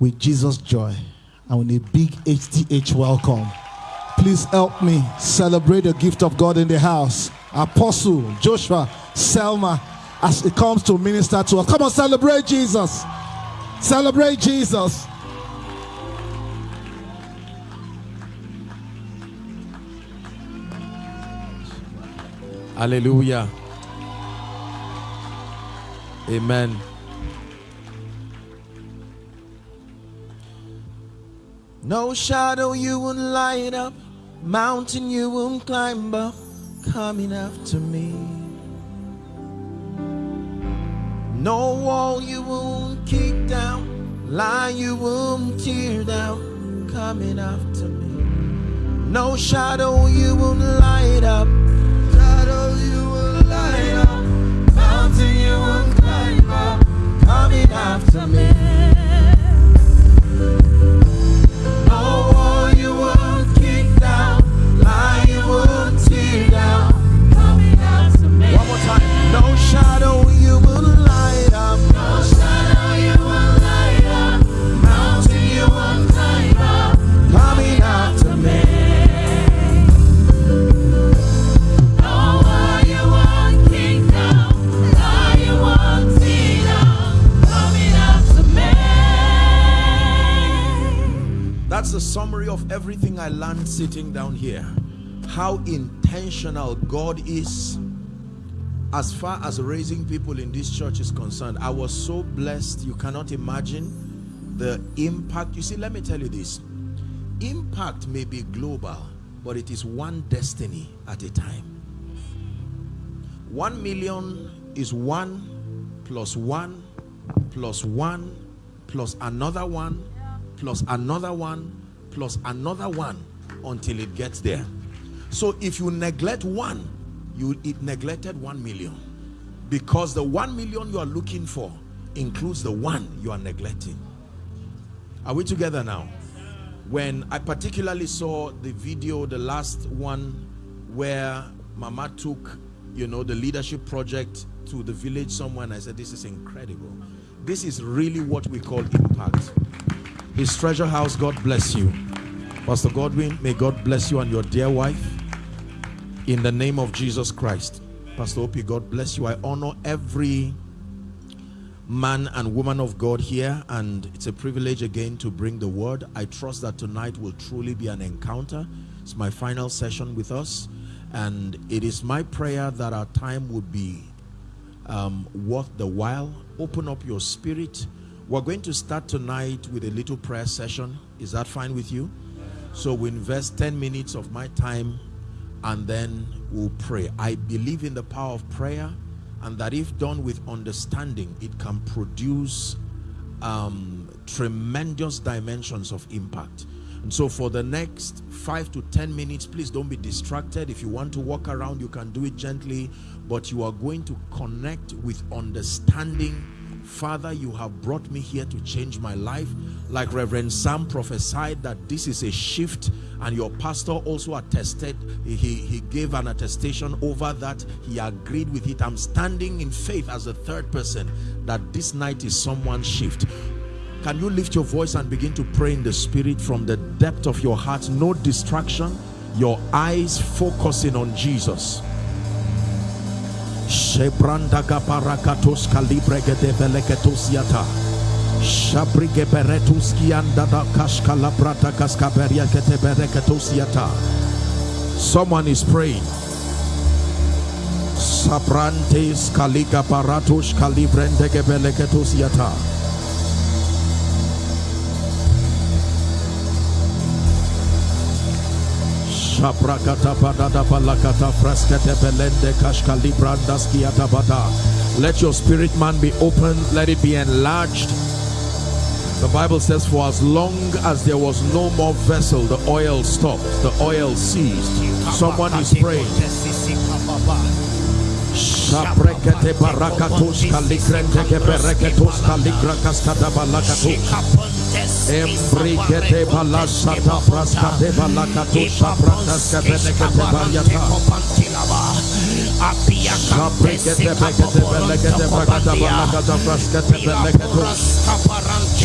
with Jesus joy and with a big HTH welcome. Please help me celebrate the gift of God in the house. Apostle Joshua Selman, as it comes to minister to us. Come on, celebrate Jesus. Celebrate Jesus. Hallelujah. Amen. No shadow you won't light up, mountain you won't climb up, coming after me. No wall you won't kick down, lie you won't tear down, coming after me. No shadow you won't light up, shadow you won't light up, mountain you won't climb up, coming after me. The summary of everything I learned sitting down here. How intentional God is as far as raising people in this church is concerned. I was so blessed. You cannot imagine the impact. You see, let me tell you this. Impact may be global, but it is one destiny at a time. One million is one plus one plus one plus another one plus another one plus another one until it gets there. So if you neglect one, you it neglected one million because the one million you are looking for includes the one you are neglecting. Are we together now? When I particularly saw the video, the last one where Mama took, you know, the leadership project to the village somewhere and I said, this is incredible. This is really what we call impact. His treasure house, God bless you. Pastor Godwin, may God bless you and your dear wife in the name of Jesus Christ. Pastor Opie, God bless you. I honor every man and woman of God here and it's a privilege again to bring the word. I trust that tonight will truly be an encounter. It's my final session with us and it is my prayer that our time would be um, worth the while. Open up your spirit. We're going to start tonight with a little prayer session. Is that fine with you? So we invest 10 minutes of my time and then we'll pray. I believe in the power of prayer and that if done with understanding, it can produce um, tremendous dimensions of impact. And so for the next five to 10 minutes, please don't be distracted. If you want to walk around, you can do it gently, but you are going to connect with understanding Father, you have brought me here to change my life. Like Reverend Sam prophesied that this is a shift and your pastor also attested, he, he gave an attestation over that. He agreed with it. I'm standing in faith as a third person that this night is someone's shift. Can you lift your voice and begin to pray in the spirit from the depth of your heart? No distraction. Your eyes focusing on Jesus. Shebranda yata. Shabrige beretus kianda da kashkala brata kaskaberia yata. Someone is praying. Sabrantes kaliga baratus kalibrende gebeleketos yata. Let your spirit man be open, let it be enlarged. The Bible says, For as long as there was no more vessel, the oil stopped, the oil ceased. Someone is praying. Shaprekete barakatos kalikrente kebereketos kalikrakas kadabalakatos. Embrikete balasata praskate balakatos shaprakas kebenekete baryata. Shaprekete bekete belekete bakata balakata praskate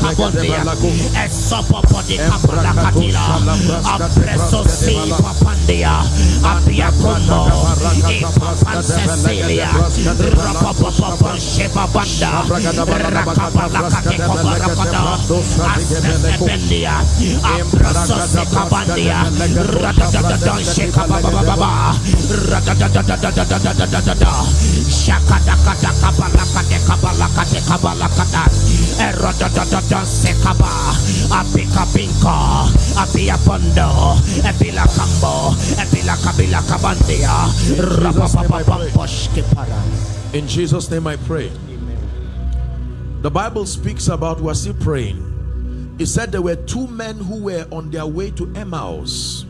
kapondia esopopodi kapalakatila apresosi papandia apiakono ipapansesilia rapapapapo shepabanda rakapalakate kobarakata asesebendia apresosi kabandia radadadadon shekababababa radadadadadadadadadadada shakadakadakabalakate da da da. Dansekaba, Apika Pinka, Apia Pondo, Epila Kambo, Epila Kabila Kabandia, Rapapapaposhkipara. In Jesus' name I pray. The Bible speaks about, we're still praying. It said there were two men who were on their way to Emmaus.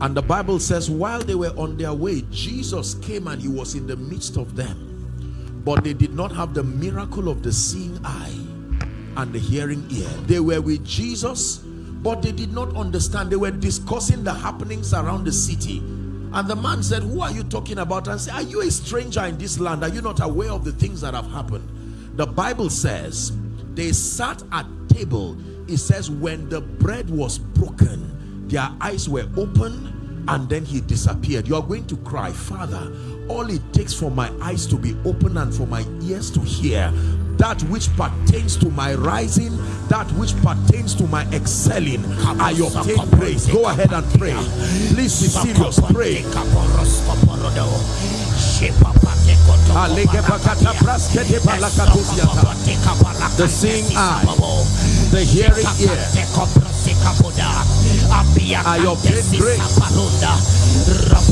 And the Bible says, while they were on their way, Jesus came and he was in the midst of them. But they did not have the miracle of the seeing eye and the hearing ear. They were with Jesus, but they did not understand. They were discussing the happenings around the city. And the man said, who are you talking about? And said, are you a stranger in this land? Are you not aware of the things that have happened? The Bible says, they sat at table. It says, when the bread was broken, their eyes were open, and then he disappeared you're going to cry father all it takes for my eyes to be open and for my ears to hear that which pertains to my rising that which pertains to my excelling I obtain praise. Go ahead and pray. please be serious. Pray. the seeing eye. the hearing ear. I obtain grace.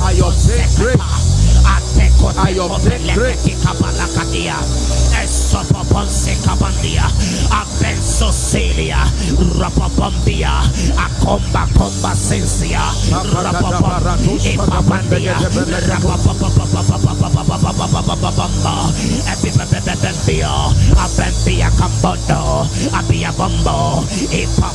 I obtain grace. Ayo Lekati Kabalakadia Esopoponse Abempia Cambondo, Abia Bombo, Eshipa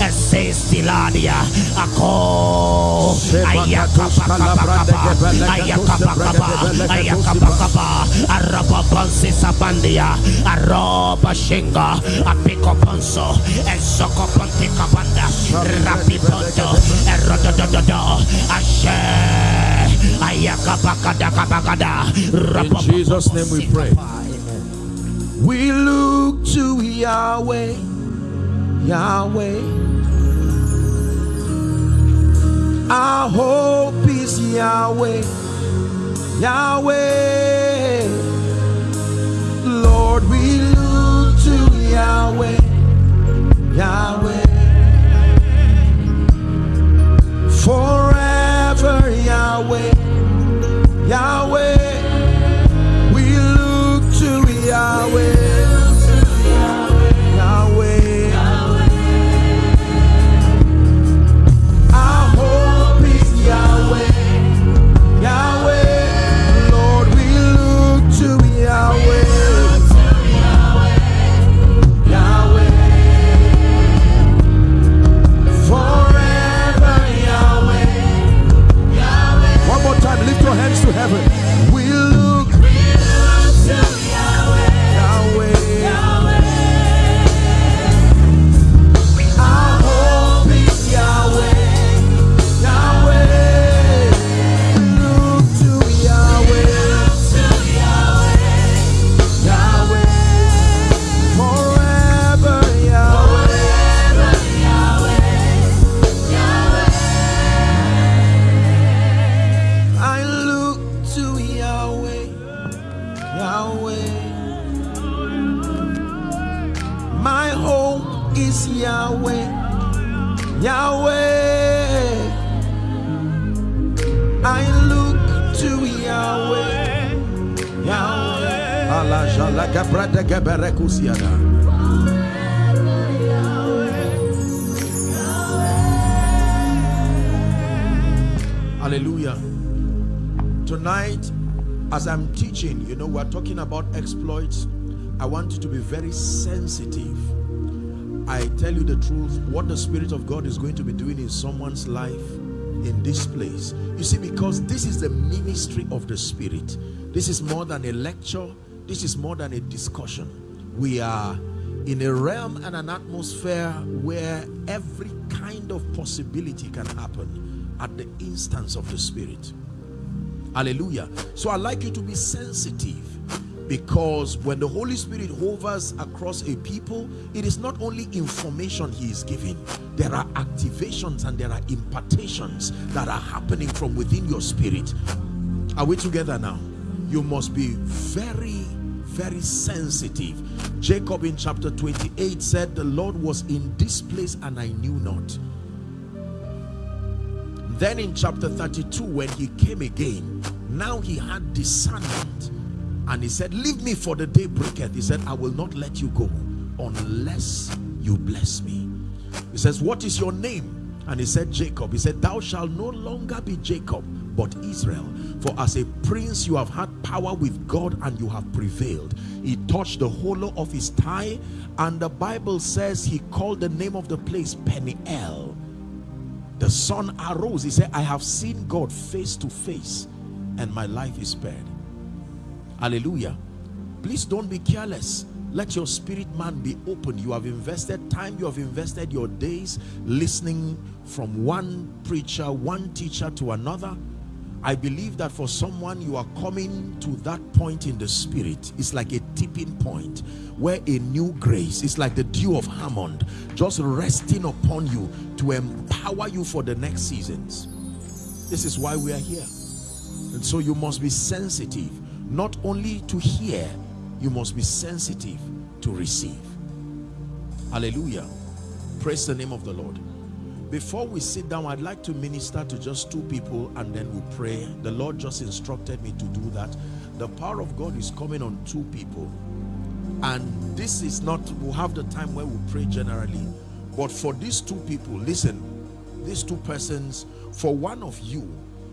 Ese Sabandia, Aroba Shinga, Apiko Ponso, Esoko Ponte Kabanda, Rapipondo, Erodododo, Ashe, Ayakapakada Kabagada, In Jesus' name we pray. We look to Yahweh, Yahweh. Our hope is Yahweh, Yahweh. Lord, we look to Yahweh, Yahweh. Forever, Yahweh, Yahweh. We look to Yahweh. Know, we're talking about exploits. I want you to be very sensitive. I tell you the truth, what the Spirit of God is going to be doing in someone's life in this place. You see, because this is the ministry of the Spirit. This is more than a lecture. This is more than a discussion. We are in a realm and an atmosphere where every kind of possibility can happen at the instance of the Spirit. Hallelujah. So I'd like you to be sensitive because when the Holy Spirit hovers across a people, it is not only information he is giving. There are activations and there are impartations that are happening from within your spirit. Are we together now? You must be very, very sensitive. Jacob in chapter 28 said, the Lord was in this place and I knew not. Then in chapter 32, when he came again, now he had discernment. And he said, Leave me for the day breaketh. He said, I will not let you go unless you bless me. He says, What is your name? And he said, Jacob. He said, Thou shalt no longer be Jacob, but Israel. For as a prince you have had power with God and you have prevailed. He touched the hollow of his thigh, and the Bible says he called the name of the place Peniel the sun arose. He said i have seen god face to face and my life is spared. Hallelujah. Please don't be careless. Let your spirit man be open. You have invested time you have invested your days listening from one preacher one teacher to another I believe that for someone you are coming to that point in the spirit it's like a tipping point where a new grace it's like the dew of Hermon just resting upon you to empower you for the next seasons. This is why we are here. And so you must be sensitive not only to hear you must be sensitive to receive. Hallelujah. Praise the name of the Lord before we sit down i'd like to minister to just two people and then we pray. The lord just instructed me to do that. The power of god is coming on two people. And this is not we'll have the time where we pray generally. But for these two people listen these two persons for one of you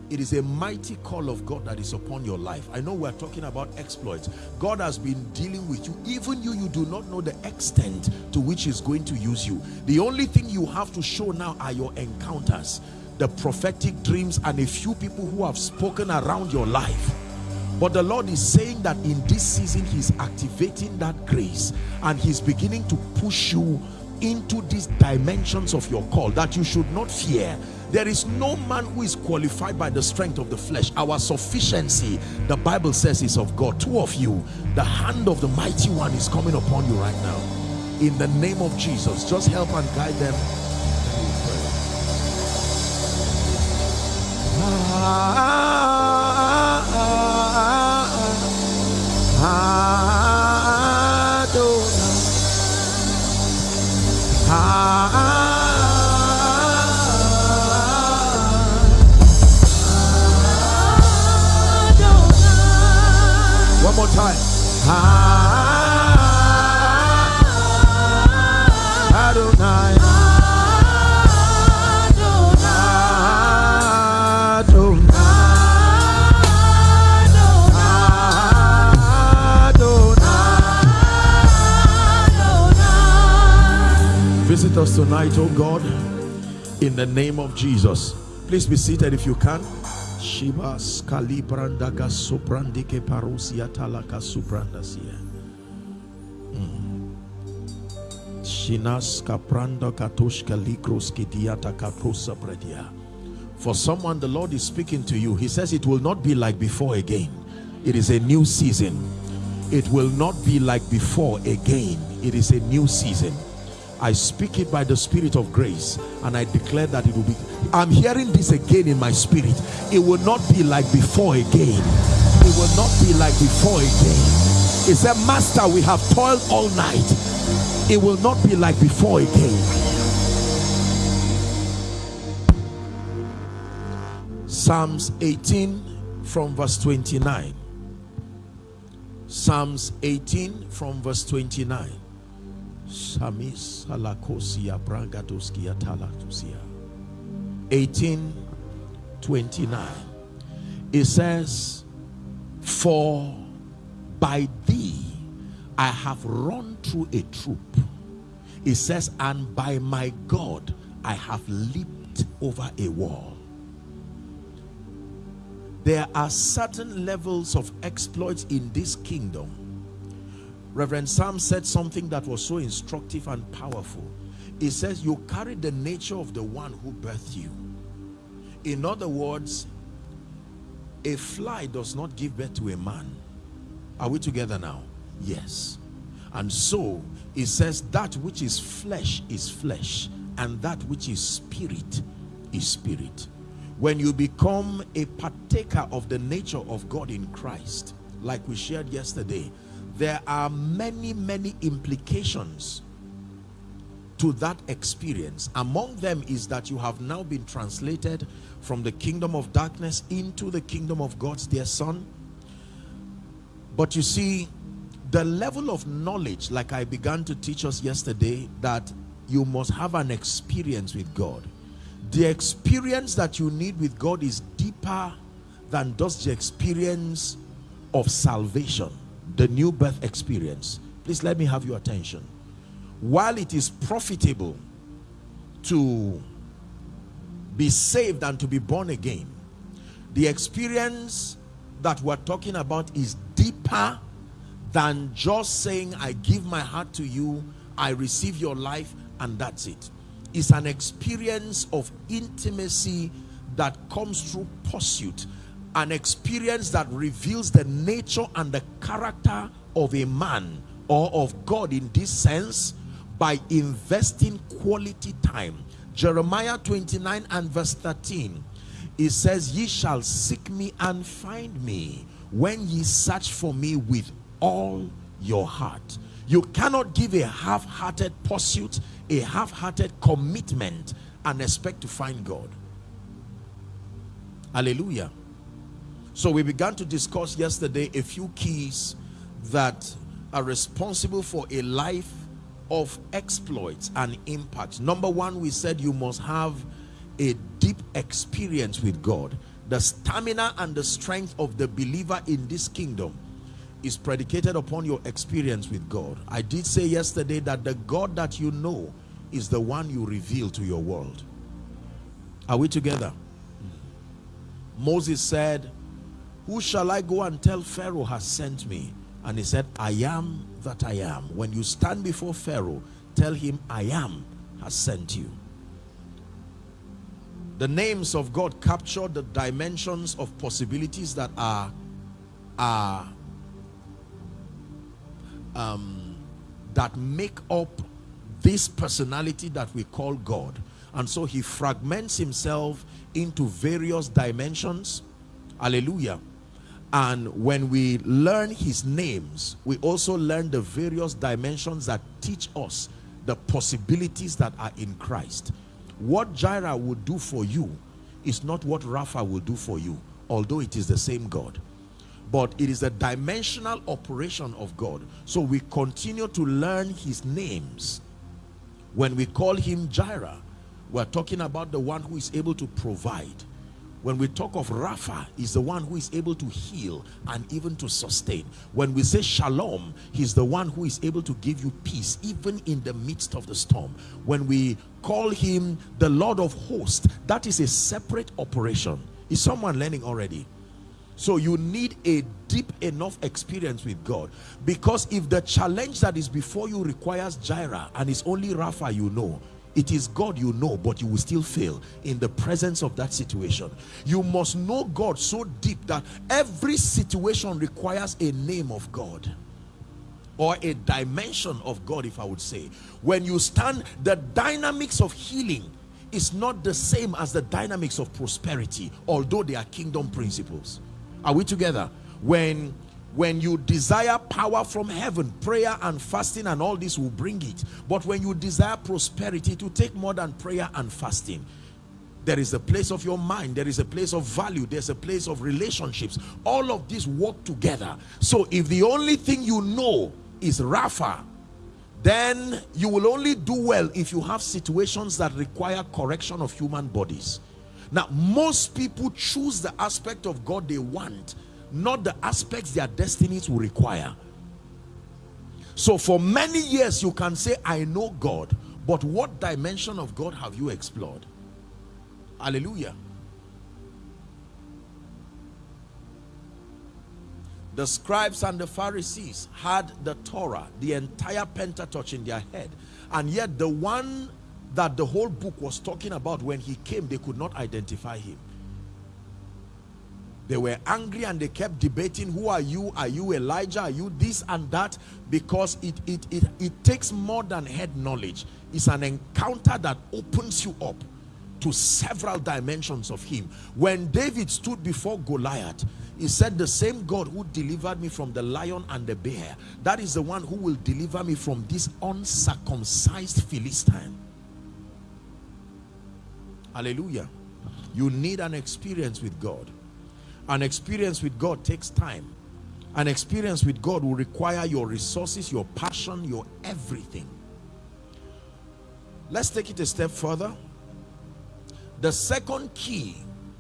it is a mighty call of God that is upon your life. I know we're talking about exploits. God has been dealing with you. Even you, you do not know the extent to which he's going to use you. The only thing you have to show now are your encounters, the prophetic dreams, and a few people who have spoken around your life. But the Lord is saying that in this season, he's activating that grace and he's beginning to push you into these dimensions of your call that you should not fear there is no man who is qualified by the strength of the flesh our sufficiency the bible says is of god two of you the hand of the mighty one is coming upon you right now in the name of jesus just help and guide them One Visit us tonight, oh God, in the name of Jesus. Please be seated if you can. Shiba skalibrandaka soprandike parusia talaka suprandasia. Hmm. Shinas kapranda katoshka likros kidiata kaprosa predia. For someone, the Lord is speaking to you. He says it will not be like before again. It is a new season. It will not be like before again. It is a new season. I speak it by the spirit of grace and I declare that it will be. I'm hearing this again in my spirit. It will not be like before again. It will not be like before again. He said, Master, we have toiled all night It will not be like before again. Psalms 18 from verse 29. Psalms 18 from verse 29. Shamis alakosia brangadoskia talatusia. 18 29. It says, For by thee I have run through a troop. It says, and by my God I have leaped over a wall. There are certain levels of exploits in this kingdom. Reverend Sam said something that was so instructive and powerful. He says, You carry the nature of the one who birthed you. In other words, a fly does not give birth to a man. Are we together now? Yes. And so it says that which is flesh is flesh, and that which is spirit is spirit. When you become a partaker of the nature of God in Christ, like we shared yesterday, there are many, many implications to that experience. Among them is that you have now been translated from the kingdom of darkness into the kingdom of God's dear son. But you see, the level of knowledge, like I began to teach us yesterday, that you must have an experience with God. The experience that you need with God is deeper than just the experience of salvation, the new birth experience. Please let me have your attention. While it is profitable to be saved and to be born again, the experience that we're talking about is deeper than just saying, I give my heart to you, I receive your life, and that's it. It's an experience of intimacy that comes through pursuit, an experience that reveals the nature and the character of a man or of God in this sense by investing quality time. Jeremiah 29 and verse 13 it says, Ye shall seek me and find me when ye search for me with all your heart. You cannot give a half-hearted pursuit, a half-hearted commitment and expect to find God. Hallelujah. So we began to discuss yesterday a few keys that are responsible for a life of exploits and impact. Number one, we said you must have a deep experience with God. The stamina and the strength of the believer in this kingdom is predicated upon your experience with God. I did say yesterday that the God that you know is the one you reveal to your world. Are we together? Moses said, Who shall I go and tell Pharaoh has sent me? And he said, I am that I am. When you stand before Pharaoh, tell him, I am has sent you. The names of God capture the dimensions of possibilities that are, are um, that make up this personality that we call God. And so he fragments himself into various dimensions. Hallelujah. And when we learn his names, we also learn the various dimensions that teach us the possibilities that are in Christ. What Jireh will do for you is not what Rapha will do for you, although it is the same God. But it is a dimensional operation of God. So we continue to learn his names. When we call him Jireh, we're talking about the one who is able to provide. When we talk of Rapha, he's the one who is able to heal and even to sustain. When we say Shalom, he's the one who is able to give you peace even in the midst of the storm. When we call him the Lord of hosts, that is a separate operation. Is someone learning already? So you need a deep enough experience with God. Because if the challenge that is before you requires Jireh and it's only Rapha you know, it is God you know, but you will still fail in the presence of that situation. You must know God so deep that every situation requires a name of God or a dimension of God, if I would say. When you stand, the dynamics of healing is not the same as the dynamics of prosperity, although they are kingdom principles. Are we together? When when you desire power from heaven prayer and fasting and all this will bring it. But when you desire prosperity to take more than prayer and fasting. There is a place of your mind there is a place of value there's a place of relationships. All of these work together. So if the only thing you know is rafa then you will only do well if you have situations that require correction of human bodies. Now most people choose the aspect of god they want not the aspects their destinies will require. So for many years you can say i know god but what dimension of god have you explored? Hallelujah. The scribes and the pharisees had the torah the entire pentateuch in their head and yet the one that the whole book was talking about when he came they could not identify him they were angry and they kept debating who are you? Are you elijah? Are you this and that? Because it it it, it takes more than head knowledge. It's an encounter that opens you up to several dimensions of him. When david stood before goliath he said the same god who delivered me from the lion and the bear that is the one who will deliver me from this uncircumcised philistine. Hallelujah. You need an experience with god an experience with God takes time. An experience with God will require your resources, your passion, your everything. Let's take it a step further. The second key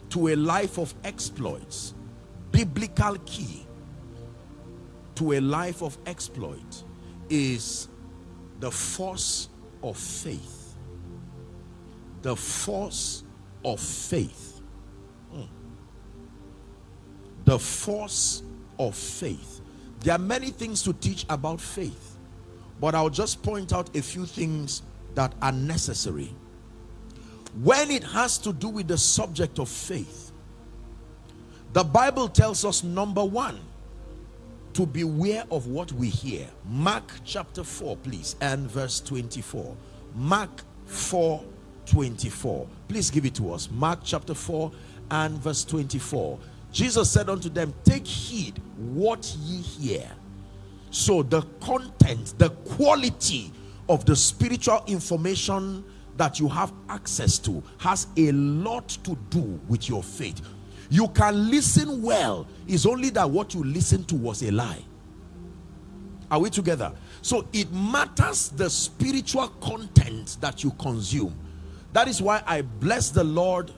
to a life of exploits, biblical key to a life of exploit is the force of faith. The force of faith the force of faith. There are many things to teach about faith but i'll just point out a few things that are necessary. When it has to do with the subject of faith the bible tells us number one to beware of what we hear. Mark chapter 4 please and verse 24 mark 4 24 please give it to us. Mark chapter 4 and verse 24 Jesus said unto them, Take heed what ye hear. So the content, the quality of the spiritual information that you have access to has a lot to do with your faith. You can listen well, it's only that what you listen to was a lie. Are we together? So it matters the spiritual content that you consume. That is why I bless the Lord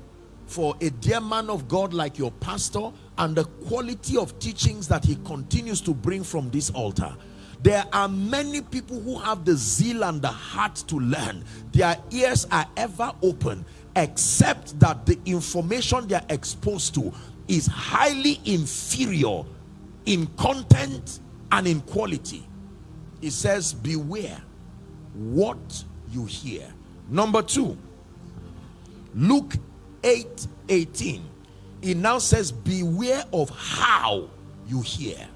for a dear man of God like your pastor and the quality of teachings that he continues to bring from this altar. There are many people who have the zeal and the heart to learn. Their ears are ever open except that the information they are exposed to is highly inferior in content and in quality. It says beware what you hear. Number two, Luke 8 18 it now says beware of how you hear.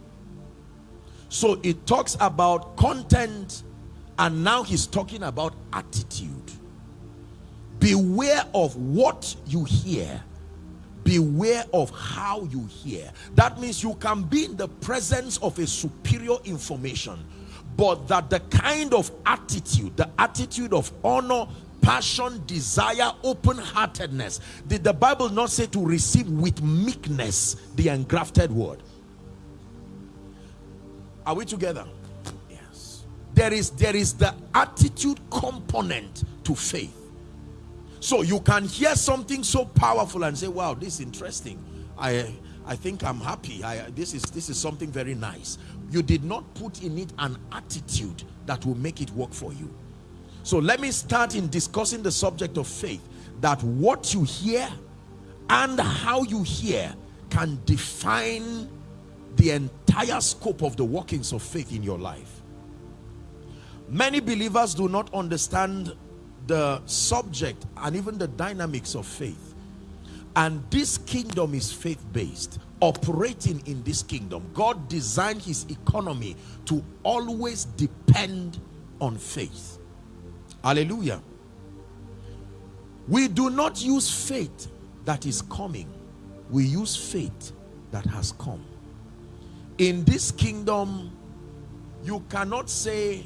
So it talks about content and now he's talking about attitude. Beware of what you hear. Beware of how you hear. That means you can be in the presence of a superior information but that the kind of attitude the attitude of honor passion, desire, open-heartedness. Did the Bible not say to receive with meekness the engrafted word? Are we together? Yes. There is, there is the attitude component to faith. So you can hear something so powerful and say, wow, this is interesting. I, I think I'm happy. I, this, is, this is something very nice. You did not put in it an attitude that will make it work for you. So let me start in discussing the subject of faith that what you hear and how you hear can define the entire scope of the workings of faith in your life. Many believers do not understand the subject and even the dynamics of faith. And this kingdom is faith-based. Operating in this kingdom, God designed his economy to always depend on faith. Hallelujah. We do not use faith that is coming. We use faith that has come. in this kingdom you cannot say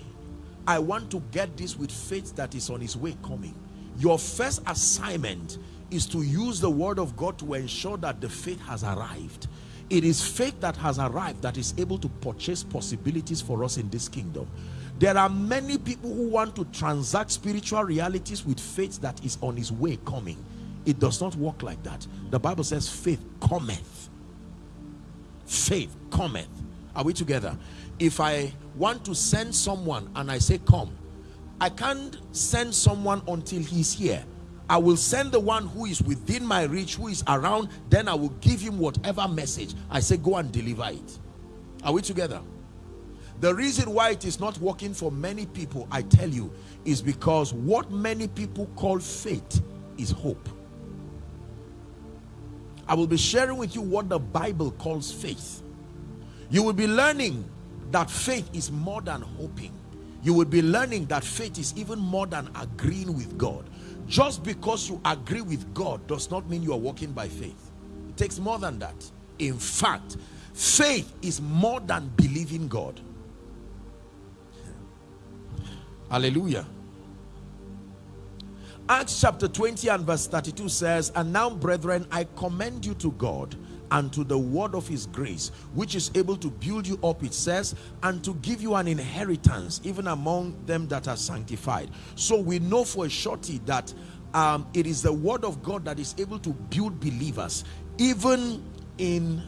i want to get this with faith that is on its way coming your first assignment is to use the word of god to ensure that the faith has arrived it is faith that has arrived that is able to purchase possibilities for us in this kingdom there are many people who want to transact spiritual realities with faith that is on its way coming. It does not work like that. The bible says faith cometh. Faith cometh. Are we together? If i want to send someone and i say come i can't send someone until he's here. I will send the one who is within my reach who is around then i will give him whatever message. I say go and deliver it. Are we together the reason why it is not working for many people i tell you is because what many people call faith is hope I will be sharing with you what the Bible calls faith. You will be learning that faith is more than hoping. You will be learning that faith is even more than agreeing with God. Just because you agree with God does not mean you are walking by faith. It takes more than that. In fact, faith is more than believing God. Hallelujah. Acts chapter 20 and verse 32 says, And now, brethren, I commend you to God and to the word of his grace, which is able to build you up, it says, and to give you an inheritance, even among them that are sanctified. So we know for a surety that um, it is the word of God that is able to build believers, even in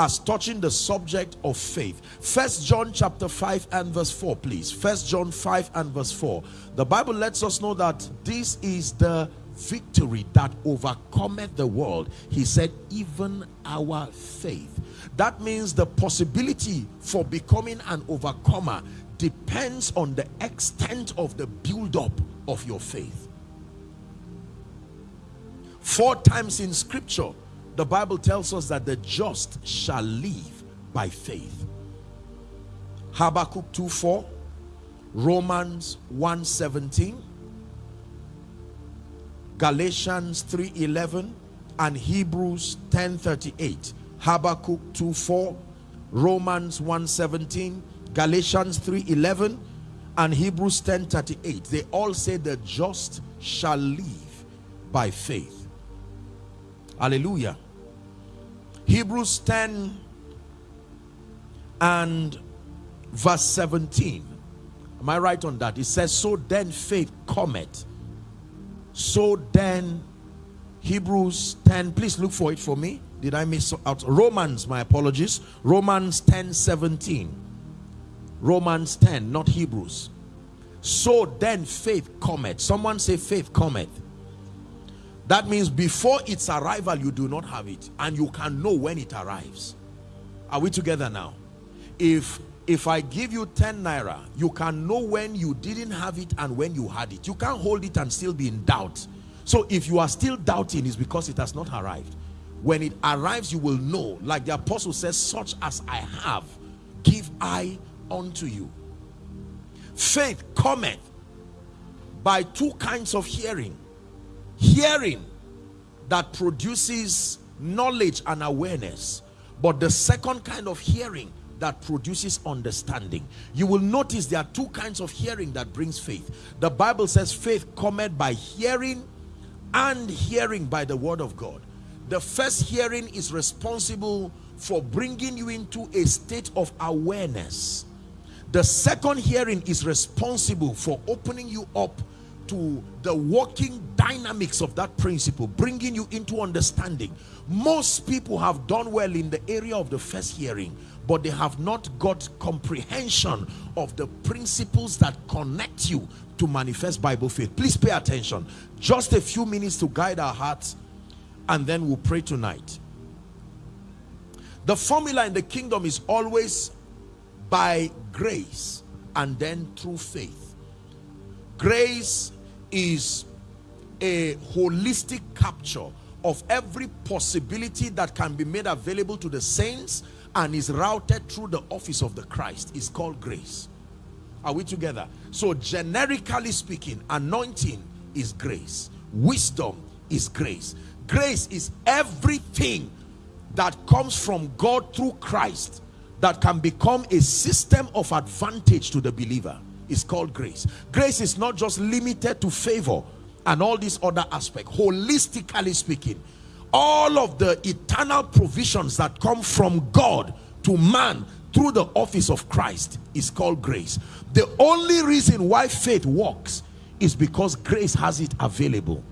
as touching the subject of faith. First john chapter 5 and verse 4 please. First john 5 and verse 4 the bible lets us know that this is the victory that overcometh the world. He said even our faith. That means the possibility for becoming an overcomer depends on the extent of the build-up of your faith. Four times in scripture the Bible tells us that the just shall live by faith. Habakkuk 2:4, Romans 1:17, Galatians 3:11, and Hebrews 10:38. Habakkuk 2:4, Romans 1:17, Galatians 3:11, and Hebrews 10:38. They all say the just shall live by faith. Hallelujah. Hebrews 10 and verse 17. Am I right on that? It says, So then faith cometh. So then, Hebrews 10, please look for it for me. Did I miss out? Romans, my apologies. Romans 10 17. Romans 10, not Hebrews. So then faith cometh. Someone say faith cometh. That means before its arrival, you do not have it. And you can know when it arrives. Are we together now? If if I give you 10 naira, you can know when you didn't have it and when you had it. You can't hold it and still be in doubt. So if you are still doubting, it's because it has not arrived. When it arrives, you will know. Like the apostle says, such as I have, give I unto you. Faith cometh by two kinds of hearing hearing that produces knowledge and awareness but the second kind of hearing that produces understanding. You will notice there are two kinds of hearing that brings faith. The bible says faith cometh by hearing and hearing by the word of god. The first hearing is responsible for bringing you into a state of awareness. The second hearing is responsible for opening you up to the working dynamics of that principle bringing you into understanding. Most people have done well in the area of the first hearing but they have not got comprehension of the principles that connect you to manifest bible faith. Please pay attention. Just a few minutes to guide our hearts and then we'll pray tonight. The formula in the kingdom is always by grace and then through faith. Grace is a holistic capture of every possibility that can be made available to the saints and is routed through the office of the Christ is called grace. Are we together? So generically speaking, anointing is grace. Wisdom is grace. Grace is everything that comes from God through Christ that can become a system of advantage to the believer is called grace. Grace is not just limited to favor and all these other aspects. Holistically speaking, all of the eternal provisions that come from God to man through the office of Christ is called grace. The only reason why faith works is because grace has it available.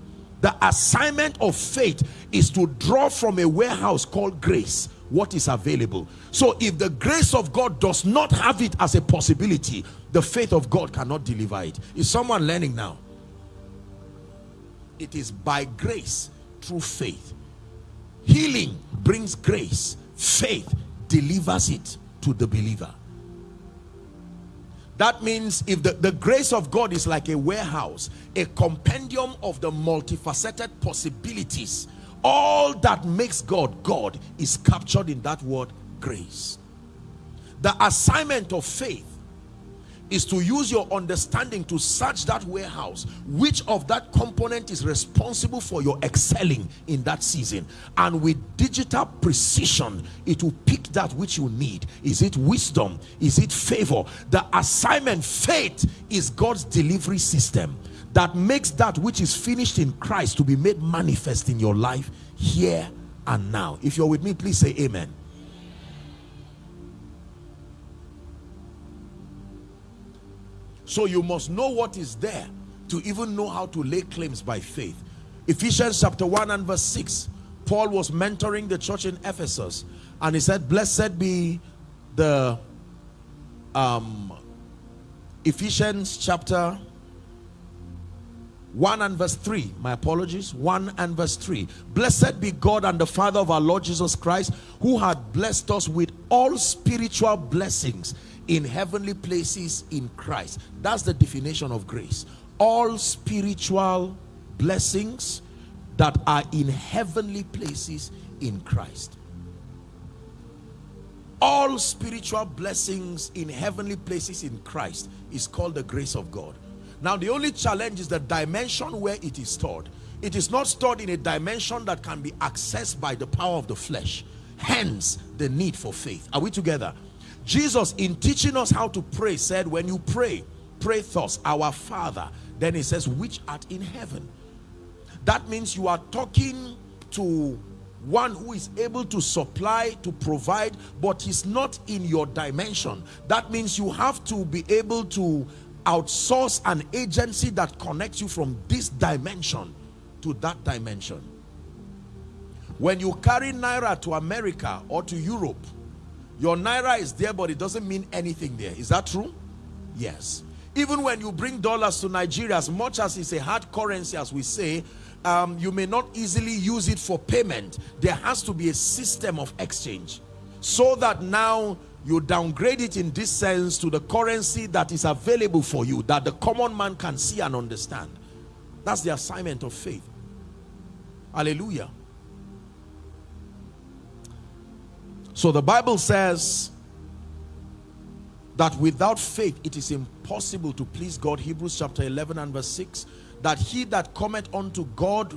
The assignment of faith is to draw from a warehouse called grace what is available. So if the grace of God does not have it as a possibility, the faith of God cannot deliver it. Is someone learning now? It is by grace through faith. Healing brings grace. Faith delivers it to the believer. That means if the, the grace of God is like a warehouse, a compendium of the multifaceted possibilities, all that makes God God is captured in that word grace. The assignment of faith is to use your understanding to search that warehouse which of that component is responsible for your excelling in that season. And with digital precision it will pick that which you need. Is it wisdom? Is it favor? The assignment faith is god's delivery system that makes that which is finished in christ to be made manifest in your life here and now if you're with me please say amen So you must know what is there to even know how to lay claims by faith. Ephesians chapter 1 and verse 6. Paul was mentoring the church in Ephesus and he said, Blessed be the um, Ephesians chapter 1 and verse 3 my apologies. 1 and verse 3 blessed be god and the father of our lord jesus christ who had blessed us with all spiritual blessings in heavenly places in christ. That's the definition of grace. All spiritual blessings that are in heavenly places in christ. All spiritual blessings in heavenly places in christ is called the grace of god now the only challenge is the dimension where it is stored. It is not stored in a dimension that can be accessed by the power of the flesh. Hence the need for faith. Are we together? Jesus in teaching us how to pray said when you pray, pray thus, our Father. Then he says which art in heaven. That means you are talking to one who is able to supply to provide but he's not in your dimension that means you have to be able to outsource an agency that connects you from this dimension to that dimension. When you carry naira to america or to europe your naira is there but it doesn't mean anything there. Is that true? Yes. Even when you bring dollars to nigeria as much as it's a hard currency as we say um, you may not easily use it for payment. There has to be a system of exchange so that now you downgrade it in this sense to the currency that is available for you that the common man can see and understand. That's the assignment of faith. Hallelujah. So the bible says that without faith it is impossible to please god. Hebrews chapter 11 and verse 6 that he that cometh unto god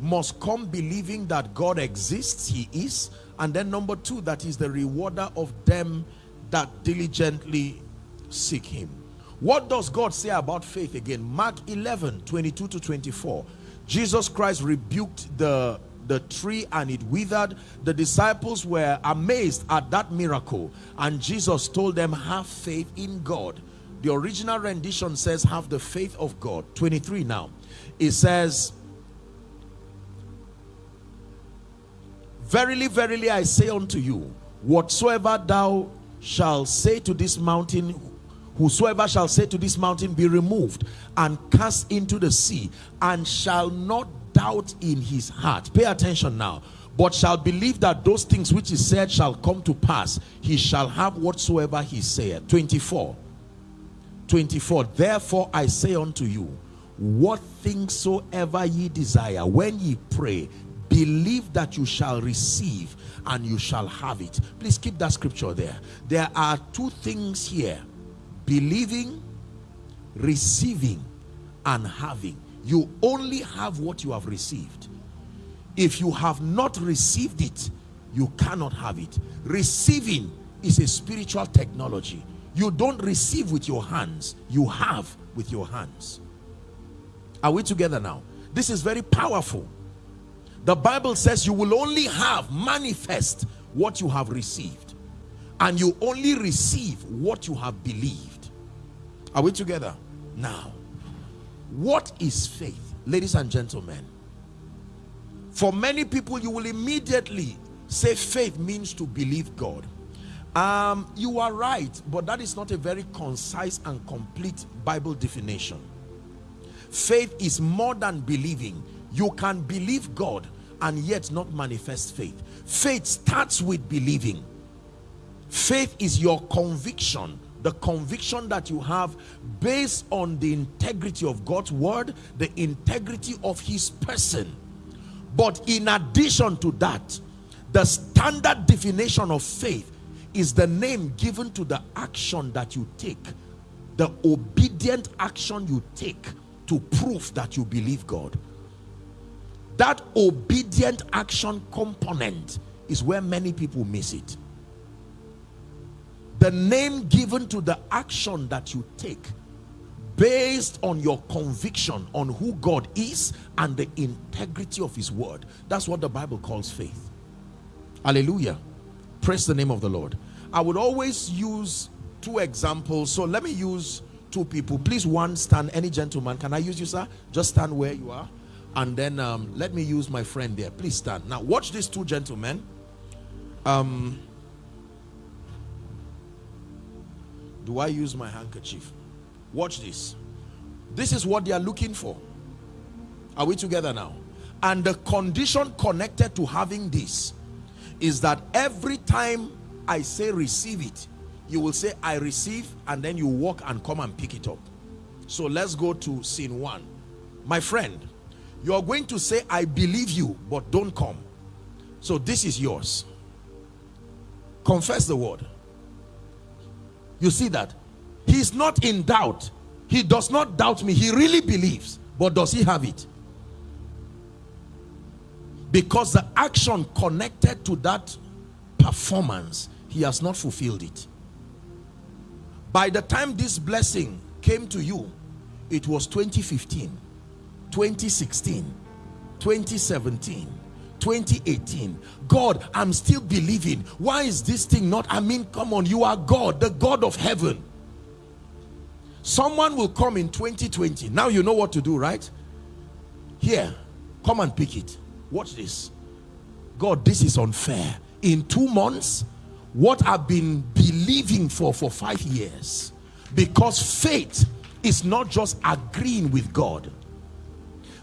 must come believing that god exists he is and then number two that is the rewarder of them that diligently seek him. What does god say about faith again? Mark 11 22 to 24 jesus christ rebuked the the tree and it withered. The disciples were amazed at that miracle. And jesus told them have faith in god. The original rendition says have the faith of god. 23 now. It says Verily, verily, I say unto you, whatsoever thou shalt say to this mountain, whosoever shall say to this mountain, be removed and cast into the sea, and shall not doubt in his heart. Pay attention now. But shall believe that those things which he said shall come to pass, he shall have whatsoever he saith. 24. 24. Therefore I say unto you, what things soever ye desire, when ye pray, believe that you shall receive and you shall have it please keep that scripture there there are two things here believing receiving and having you only have what you have received if you have not received it you cannot have it receiving is a spiritual technology. You don't receive with your hands, you have with your hands. Are we together now? This is very powerful. The Bible says you will only have manifest what you have received, and you only receive what you have believed. Are we together? Now, what is faith? Ladies and gentlemen, for many people, you will immediately say faith means to believe God. Um, you are right, but that is not a very concise and complete Bible definition. Faith is more than believing. You can believe God and yet not manifest faith. Faith starts with believing. Faith is your conviction, the conviction that you have based on the integrity of God's word, the integrity of his person. But in addition to that, the standard definition of faith is the name given to the action that you take, the obedient action you take to prove that you believe God. That obedient action component is where many people miss it. The name given to the action that you take based on your conviction on who God is and the integrity of his word. That's what the Bible calls faith. Hallelujah. Praise the name of the Lord. I would always use two examples. So let me use two people. Please, one stand. Any gentleman, can I use you, sir? Just stand where you are. And then um, let me use my friend there. Please stand. Now, watch these two gentlemen. Um, do I use my handkerchief? Watch this. This is what they are looking for. Are we together now? And the condition connected to having this is that every time I say receive it, you will say I receive and then you walk and come and pick it up. So let's go to scene one. My friend, you are going to say I believe you but don't come. So this is yours. Confess the word. You see that? He's not in doubt. He does not doubt me. He really believes. But does he have it? Because the action connected to that performance, he has not fulfilled it. By the time this blessing came to you, it was 2015, 2016, 2017, 2018 god i'm still believing. Why is this thing not i mean come on you are god the god of heaven. Someone will come in 2020 now you know what to do right? Here come and pick it. Watch this. God this is unfair. In two months what i've been believing for for five years because faith is not just agreeing with god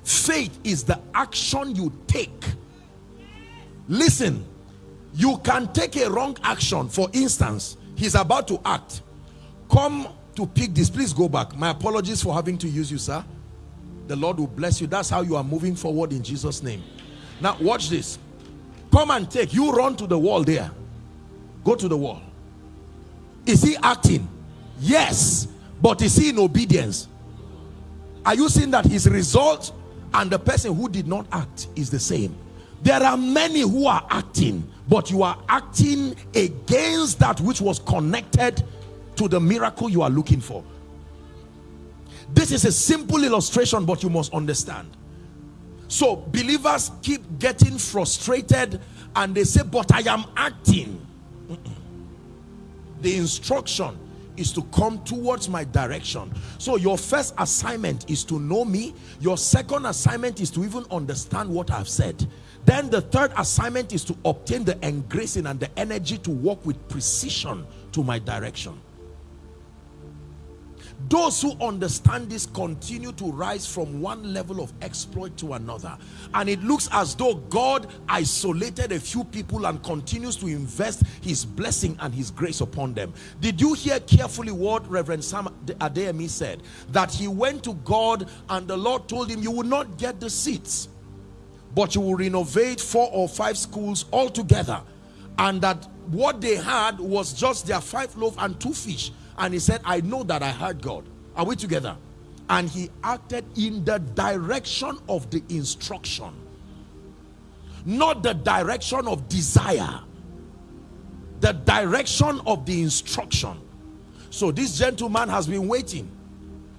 faith is the action you take. Listen you can take a wrong action. For instance he's about to act. Come to pick this. Please go back. My apologies for having to use you sir. The lord will bless you. That's how you are moving forward in jesus name. Now watch this. Come and take. You run to the wall there. Go to the wall. Is he acting? Yes. But is he in obedience? Are you seeing that his result and the person who did not act is the same. There are many who are acting but you are acting against that which was connected to the miracle you are looking for. This is a simple illustration but you must understand. So believers keep getting frustrated and they say but i am acting. The instruction is to come towards my direction. So your first assignment is to know me. Your second assignment is to even understand what i've said. Then the third assignment is to obtain the engracing and the energy to walk with precision to my direction those who understand this continue to rise from one level of exploit to another. And it looks as though god isolated a few people and continues to invest his blessing and his grace upon them. Did you hear carefully what reverend sam adeyemi said? That he went to god and the lord told him you will not get the seats but you will renovate four or five schools altogether. And that what they had was just their five loaves and two fish and he said i know that i heard god. Are we together? And he acted in the direction of the instruction. Not the direction of desire. The direction of the instruction. So this gentleman has been waiting.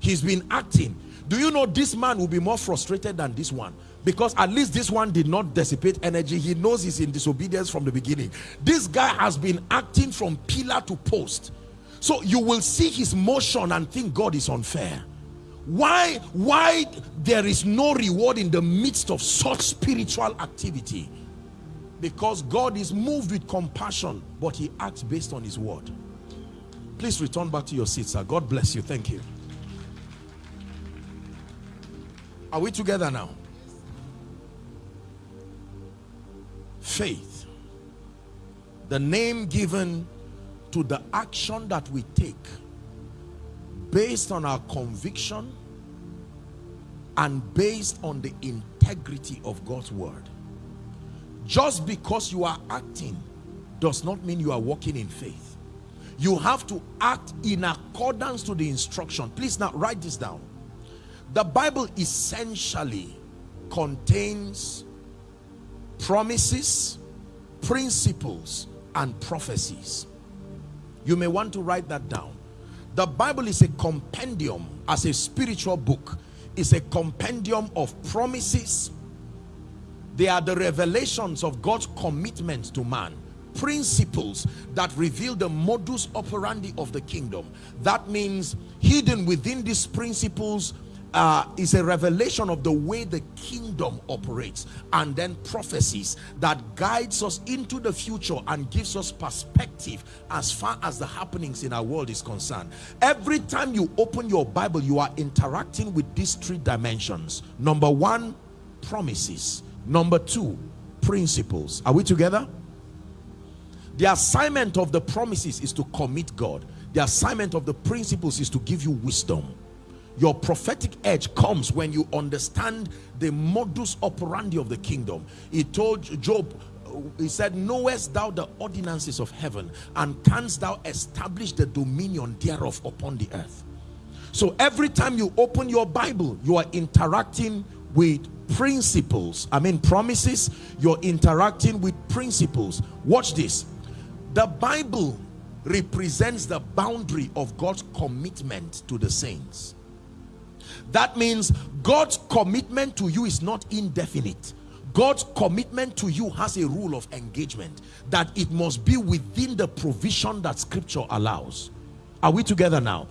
He's been acting. Do you know this man will be more frustrated than this one? Because at least this one did not dissipate energy. He knows he's in disobedience from the beginning. This guy has been acting from pillar to post so you will see his motion and think god is unfair. Why why there is no reward in the midst of such spiritual activity? Because god is moved with compassion but he acts based on his word. Please return back to your seat sir. God bless you. Thank you. Are we together now? Faith. The name given to the action that we take based on our conviction and based on the integrity of God's word. Just because you are acting does not mean you are walking in faith. You have to act in accordance to the instruction. Please now write this down. The Bible essentially contains promises principles and prophecies you may want to write that down. The bible is a compendium as a spiritual book. Is a compendium of promises. They are the revelations of god's commitment to man. Principles that reveal the modus operandi of the kingdom. That means hidden within these principles uh, is a revelation of the way the kingdom operates and then prophecies that guides us into the future and gives us perspective as far as the happenings in our world is concerned. Every time you open your bible you are interacting with these three dimensions. Number one promises. Number two principles. Are we together? The assignment of the promises is to commit god. The assignment of the principles is to give you wisdom your prophetic edge comes when you understand the modus operandi of the kingdom. He told job he said knowest thou the ordinances of heaven and canst thou establish the dominion thereof upon the earth? So every time you open your bible you are interacting with principles. I mean promises. You're interacting with principles. Watch this. The bible represents the boundary of god's commitment to the saints that means God's commitment to you is not indefinite. God's commitment to you has a rule of engagement that it must be within the provision that scripture allows. Are we together now?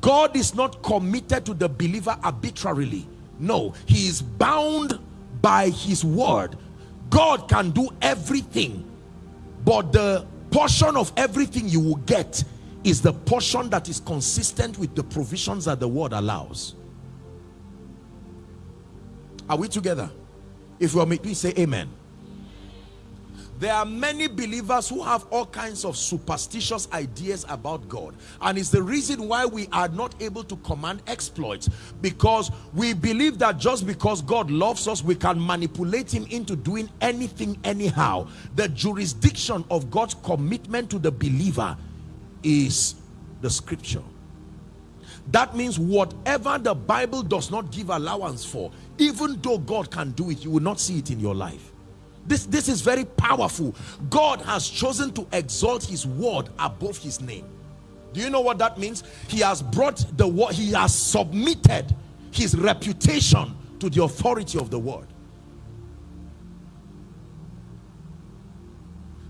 God is not committed to the believer arbitrarily. No, he is bound by his word. God can do everything, but the portion of everything you will get is the portion that is consistent with the provisions that the word allows. Are we together? If you are me, please say amen. There are many believers who have all kinds of superstitious ideas about God. And it's the reason why we are not able to command exploits. Because we believe that just because God loves us, we can manipulate him into doing anything anyhow. The jurisdiction of God's commitment to the believer is the scripture. That means whatever the Bible does not give allowance for, even though God can do it, you will not see it in your life. This, this is very powerful. God has chosen to exalt his word above his name. Do you know what that means? He has brought the word, he has submitted his reputation to the authority of the word.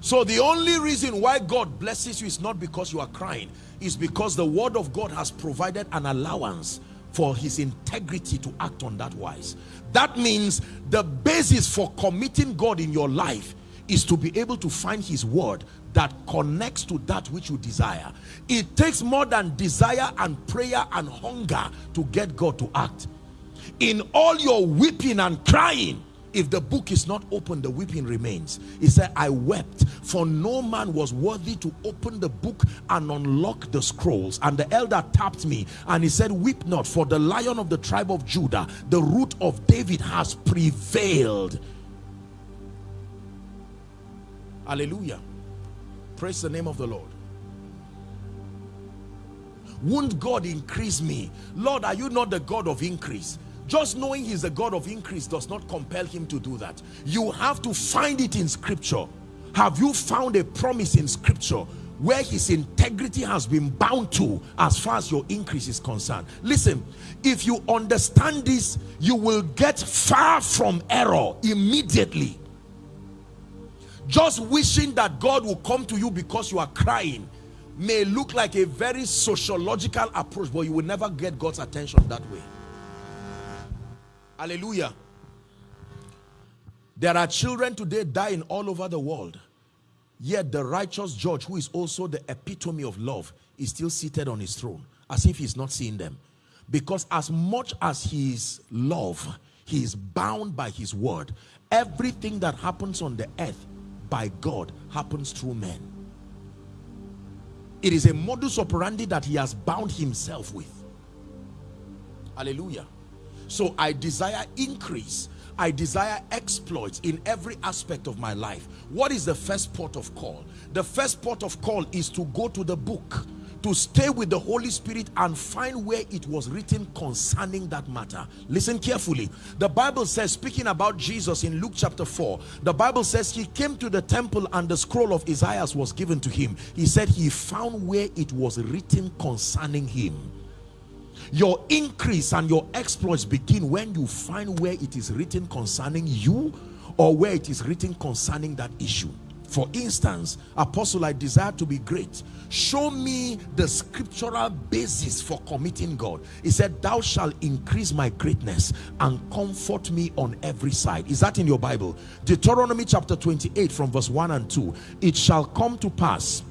So the only reason why God blesses you is not because you are crying. It's because the word of God has provided an allowance for his integrity to act on that wise. That means the basis for committing God in your life is to be able to find his word that connects to that which you desire. It takes more than desire and prayer and hunger to get God to act. In all your weeping and crying, if the book is not open the weeping remains. He said i wept for no man was worthy to open the book and unlock the scrolls. And the elder tapped me and he said weep not for the lion of the tribe of judah the root of david has prevailed. Hallelujah. Praise the name of the lord. Won't god increase me? Lord are you not the god of increase just knowing he's a God of increase does not compel him to do that. You have to find it in scripture. Have you found a promise in scripture where his integrity has been bound to as far as your increase is concerned? Listen, if you understand this, you will get far from error immediately. Just wishing that God will come to you because you are crying may look like a very sociological approach, but you will never get God's attention that way. Hallelujah. There are children today dying all over the world. Yet the righteous judge, who is also the epitome of love, is still seated on his throne as if he's not seeing them. Because as much as he is love, he is bound by his word. Everything that happens on the earth by God happens through men. It is a modus operandi that he has bound himself with. Hallelujah. So I desire increase. I desire exploits in every aspect of my life. What is the first port of call? The first port of call is to go to the book, to stay with the Holy Spirit and find where it was written concerning that matter. Listen carefully. The Bible says, speaking about Jesus in Luke chapter 4, the Bible says he came to the temple and the scroll of Isaiah was given to him. He said he found where it was written concerning him. Your increase and your exploits begin when you find where it is written concerning you or where it is written concerning that issue. For instance, Apostle, I desire to be great. Show me the scriptural basis for committing God. He said, thou shalt increase my greatness and comfort me on every side. Is that in your Bible? Deuteronomy chapter 28 from verse 1 and 2. It shall come to pass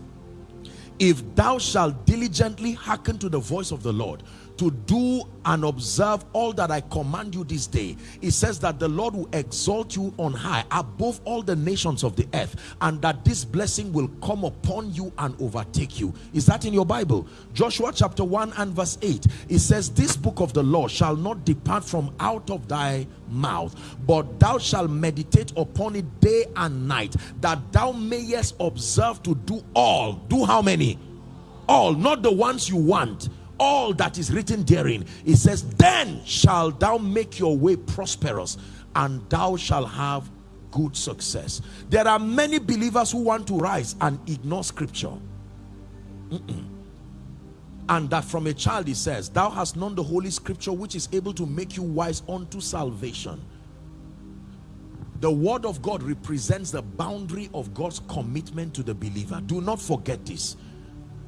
if thou shalt diligently hearken to the voice of the Lord to do and observe all that I command you this day. It says that the Lord will exalt you on high above all the nations of the earth and that this blessing will come upon you and overtake you. Is that in your Bible? Joshua chapter 1 and verse 8. It says, This book of the law shall not depart from out of thy mouth, but thou shalt meditate upon it day and night, that thou mayest observe to do all. Do how many? All, not the ones you want all that is written therein. It says then shall thou make your way prosperous and thou shall have good success. There are many believers who want to rise and ignore scripture. Mm -mm. and that from a child he says thou hast known the holy scripture which is able to make you wise unto salvation. The word of God represents the boundary of God's commitment to the believer. Do not forget this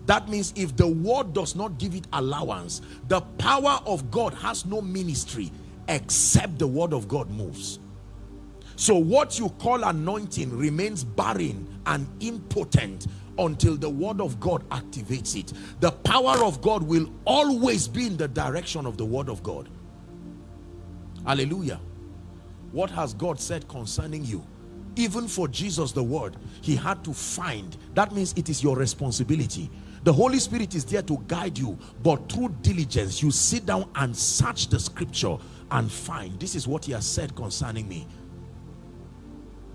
that means if the word does not give it allowance, the power of God has no ministry except the word of God moves. So what you call anointing remains barren and impotent until the word of God activates it. The power of God will always be in the direction of the word of God. Hallelujah. What has God said concerning you? Even for Jesus the word, he had to find. That means it is your responsibility the Holy Spirit is there to guide you, but through diligence, you sit down and search the scripture and find this is what he has said concerning me.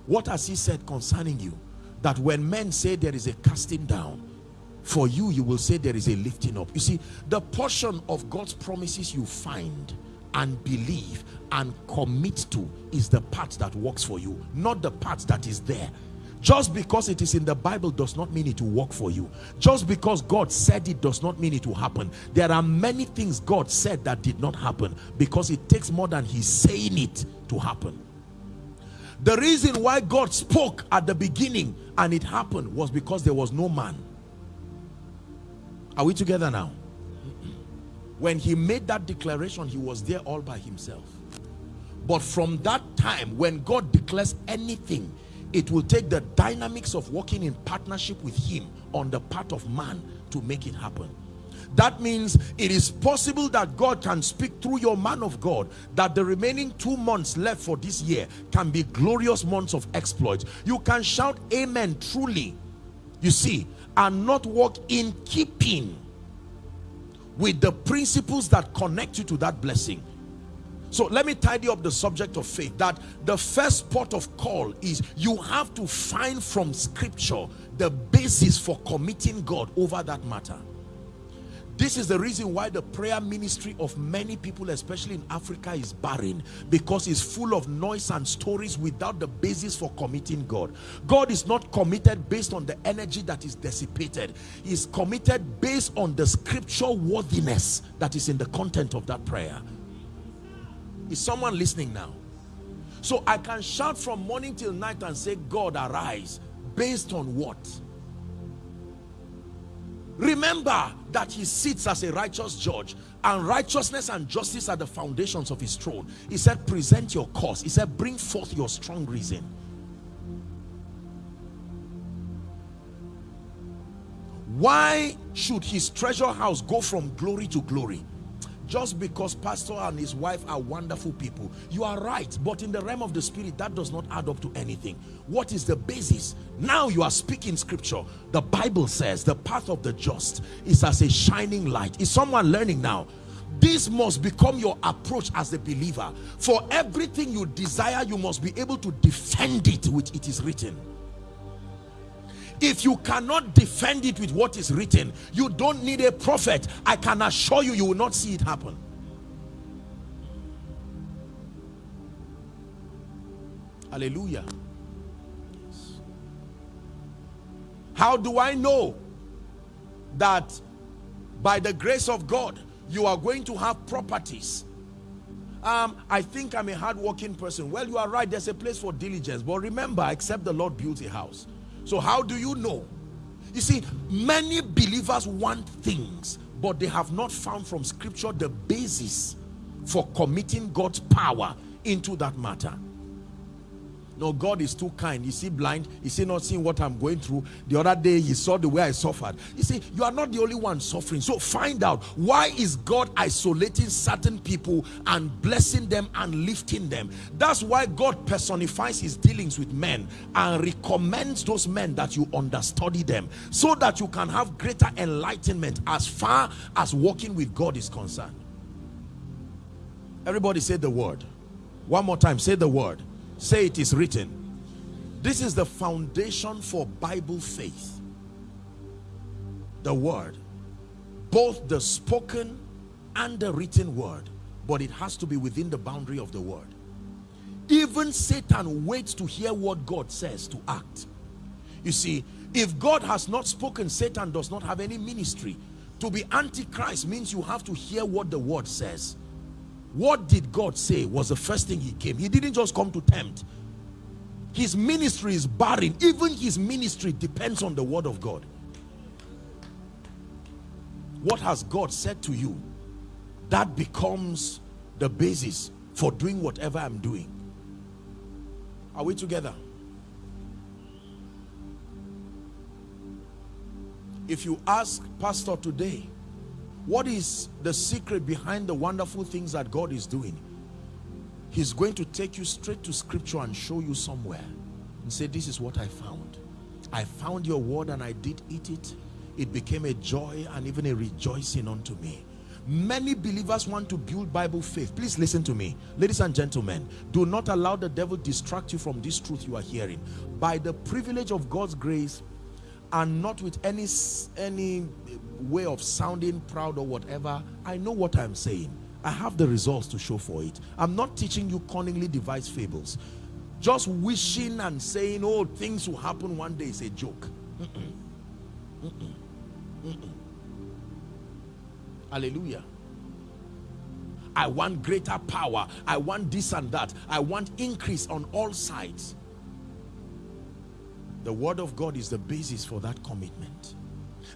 What has he said concerning you? That when men say there is a casting down, for you, you will say there is a lifting up. You see, the portion of God's promises you find and believe and commit to is the part that works for you, not the part that is there just because it is in the Bible does not mean it will work for you. Just because God said it does not mean it will happen. There are many things God said that did not happen because it takes more than He's saying it to happen. The reason why God spoke at the beginning and it happened was because there was no man. Are we together now? When he made that declaration, he was there all by himself. But from that time, when God declares anything, it will take the dynamics of working in partnership with him on the part of man to make it happen. That means it is possible that God can speak through your man of God that the remaining two months left for this year can be glorious months of exploits you can shout amen truly. You see and not walk in keeping with the principles that connect you to that blessing so let me tidy up the subject of faith that the first port of call is you have to find from scripture the basis for committing God over that matter. This is the reason why the prayer ministry of many people, especially in Africa, is barren because it's full of noise and stories without the basis for committing God. God is not committed based on the energy that is dissipated, He's committed based on the scriptural worthiness that is in the content of that prayer. Is someone listening now? So I can shout from morning till night and say, God, arise. Based on what? Remember that he sits as a righteous judge and righteousness and justice are the foundations of his throne. He said, present your cause. He said, bring forth your strong reason. Why should his treasure house go from glory to glory? Just because pastor and his wife are wonderful people you are right. But in the realm of the spirit that does not add up to anything. What is the basis? Now you are speaking scripture. The bible says the path of the just is as a shining light. Is someone learning now? This must become your approach as a believer. For everything you desire you must be able to defend it which it is written if you cannot defend it with what is written you don't need a prophet i can assure you you will not see it happen hallelujah how do i know that by the grace of god you are going to have properties um, I think I'm a hardworking person. Well, you are right. There's a place for diligence. But remember, except the Lord builds a house. So how do you know? You see, many believers want things, but they have not found from scripture the basis for committing God's power into that matter. No, God is too kind. Is he blind? Is he not seeing what I'm going through? The other day, he saw the way I suffered. You see, you are not the only one suffering. So find out why is God isolating certain people and blessing them and lifting them. That's why God personifies his dealings with men and recommends those men that you understudy them so that you can have greater enlightenment as far as walking with God is concerned. Everybody say the word. One more time, say the word say it is written. This is the foundation for bible faith. The word both the spoken and the written word but it has to be within the boundary of the word. Even satan waits to hear what god says to act. You see if god has not spoken satan does not have any ministry. To be antichrist means you have to hear what the word says what did God say was the first thing he came. He didn't just come to tempt. His ministry is barren. Even his ministry depends on the word of God. What has God said to you that becomes the basis for doing whatever I'm doing? Are we together? If you ask pastor today what is the secret behind the wonderful things that God is doing? He's going to take you straight to scripture and show you somewhere and say, this is what I found. I found your word and I did eat it. It became a joy and even a rejoicing unto me. Many believers want to build Bible faith. Please listen to me. Ladies and gentlemen, do not allow the devil distract you from this truth you are hearing. By the privilege of God's grace, and not with any any way of sounding proud or whatever i know what i'm saying. I have the results to show for it. I'm not teaching you cunningly devised fables. Just wishing and saying oh things will happen one day is a joke. Mm -mm. Mm hallelujah. I want greater power. I want this and that. I want increase on all sides the word of God is the basis for that commitment.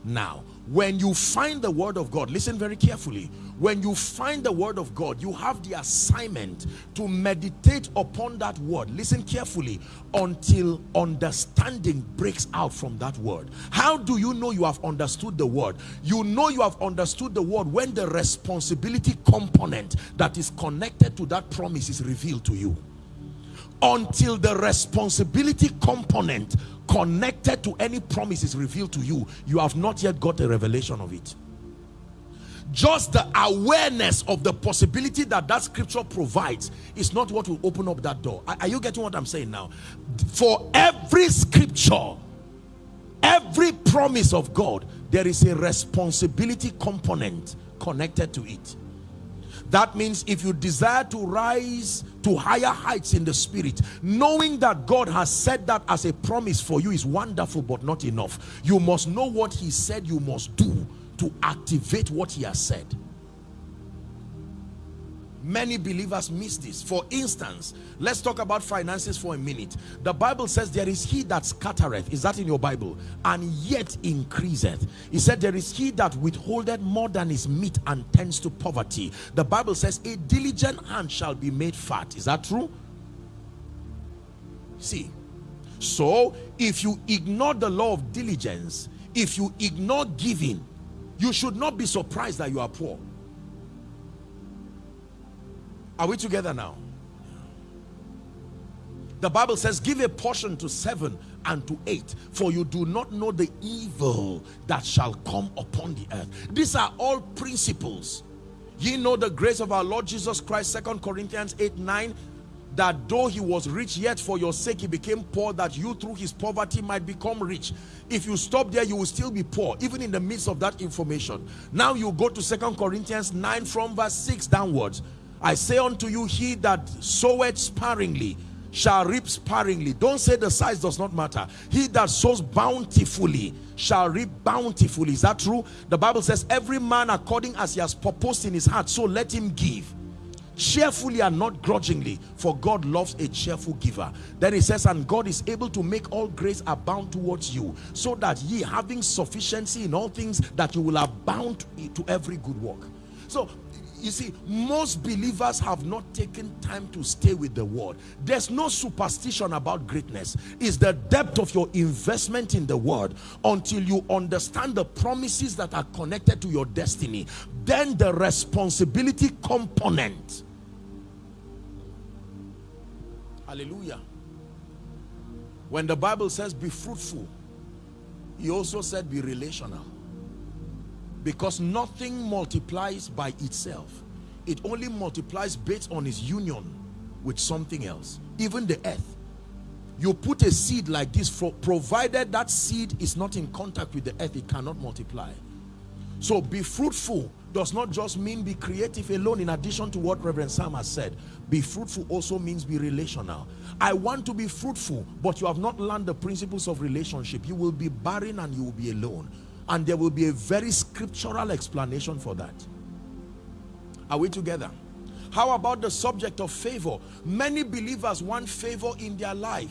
Now, when you find the word of God, listen very carefully. When you find the word of God, you have the assignment to meditate upon that word. Listen carefully until understanding breaks out from that word. How do you know you have understood the word? You know you have understood the word when the responsibility component that is connected to that promise is revealed to you until the responsibility component connected to any promise is revealed to you you have not yet got a revelation of it. Just the awareness of the possibility that that scripture provides is not what will open up that door. Are, are you getting what i'm saying now? For every scripture every promise of god there is a responsibility component connected to it. That means if you desire to rise to higher heights in the spirit, knowing that God has said that as a promise for you is wonderful but not enough. You must know what he said you must do to activate what he has said. Many believers miss this. For instance, let's talk about finances for a minute. The Bible says there is he that scattereth. Is that in your Bible? And yet increaseth. He said there is he that withholdeth more than is meat and tends to poverty. The Bible says a diligent hand shall be made fat. Is that true? See, so if you ignore the law of diligence, if you ignore giving, you should not be surprised that you are poor. Are we together now? The Bible says, give a portion to seven and to eight, for you do not know the evil that shall come upon the earth. These are all principles. Ye know the grace of our Lord Jesus Christ, Second Corinthians 8, 9, that though he was rich, yet for your sake he became poor, that you through his poverty might become rich. If you stop there, you will still be poor, even in the midst of that information. Now you go to Second Corinthians 9 from verse 6 downwards. I say unto you, he that soweth sparingly shall reap sparingly. Don't say the size does not matter. He that sows bountifully shall reap bountifully. Is that true? The Bible says, every man according as he has purposed in his heart, so let him give. Cheerfully and not grudgingly, for God loves a cheerful giver. Then he says, and God is able to make all grace abound towards you, so that ye having sufficiency in all things, that you will abound to every good work. So you see most believers have not taken time to stay with the word. There's no superstition about greatness. It's the depth of your investment in the word until you understand the promises that are connected to your destiny. Then the responsibility component. Hallelujah. When the bible says be fruitful he also said be relational because nothing multiplies by itself. It only multiplies based on its union with something else even the earth. You put a seed like this for provided that seed is not in contact with the earth it cannot multiply. So be fruitful does not just mean be creative alone in addition to what Reverend Sam has said. Be fruitful also means be relational. I want to be fruitful but you have not learned the principles of relationship. You will be barren and you will be alone and there will be a very scriptural explanation for that. Are we together? How about the subject of favor? Many believers want favor in their life.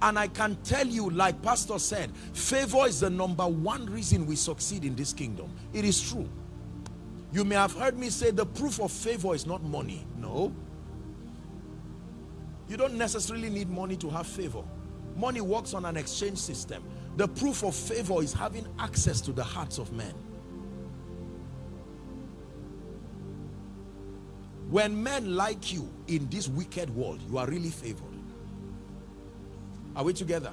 And I can tell you like pastor said favor is the number one reason we succeed in this kingdom. It is true. You may have heard me say the proof of favor is not money. No. You don't necessarily need money to have favor. Money works on an exchange system the proof of favor is having access to the hearts of men. When men like you in this wicked world, you are really favored. Are we together?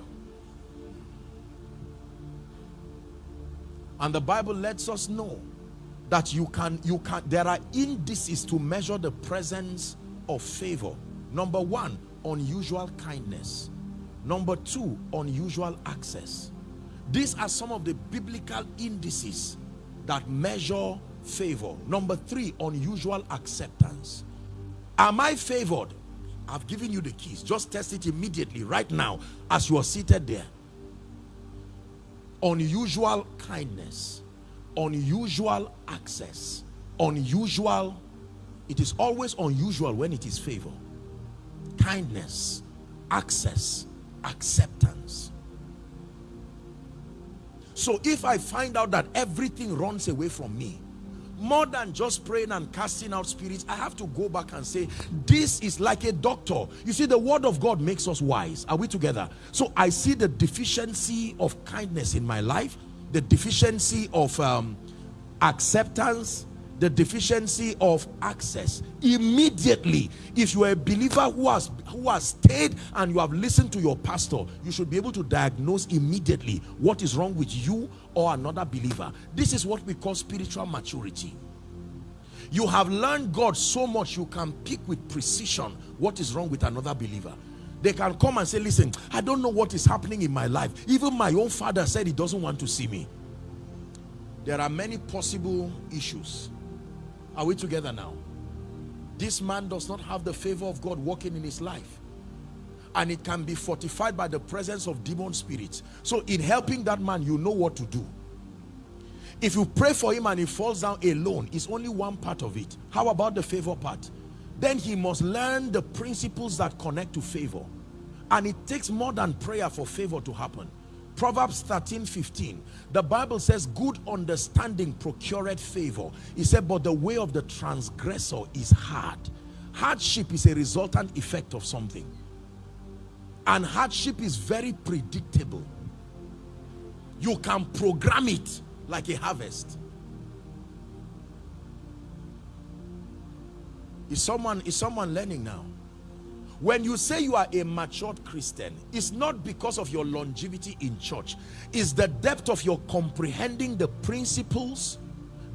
And the Bible lets us know that you can, you can, there are indices to measure the presence of favor. Number one, unusual kindness. Number two, unusual access. These are some of the biblical indices that measure favor. Number three, unusual acceptance. Am I favored? I've given you the keys. Just test it immediately, right now, as you are seated there. Unusual kindness, unusual access, unusual. It is always unusual when it is favor. Kindness, access, acceptance. So if I find out that everything runs away from me, more than just praying and casting out spirits, I have to go back and say, this is like a doctor. You see, the word of God makes us wise. Are we together? So I see the deficiency of kindness in my life, the deficiency of um, acceptance, the deficiency of access immediately. If you are a believer who has who has stayed and you have listened to your pastor you should be able to diagnose immediately what is wrong with you or another believer. This is what we call spiritual maturity. You have learned God so much you can pick with precision what is wrong with another believer. They can come and say listen I don't know what is happening in my life. Even my own father said he doesn't want to see me. There are many possible issues. Are we together now? This man does not have the favor of God working in his life. And it can be fortified by the presence of demon spirits. So in helping that man, you know what to do. If you pray for him and he falls down alone, it's only one part of it. How about the favor part? Then he must learn the principles that connect to favor. And it takes more than prayer for favor to happen. Proverbs 13, 15. The Bible says, good understanding procureth favor. He said, but the way of the transgressor is hard. Hardship is a resultant effect of something. And hardship is very predictable. You can program it like a harvest. Is someone, is someone learning now? When you say you are a matured Christian, it's not because of your longevity in church. It's the depth of your comprehending the principles,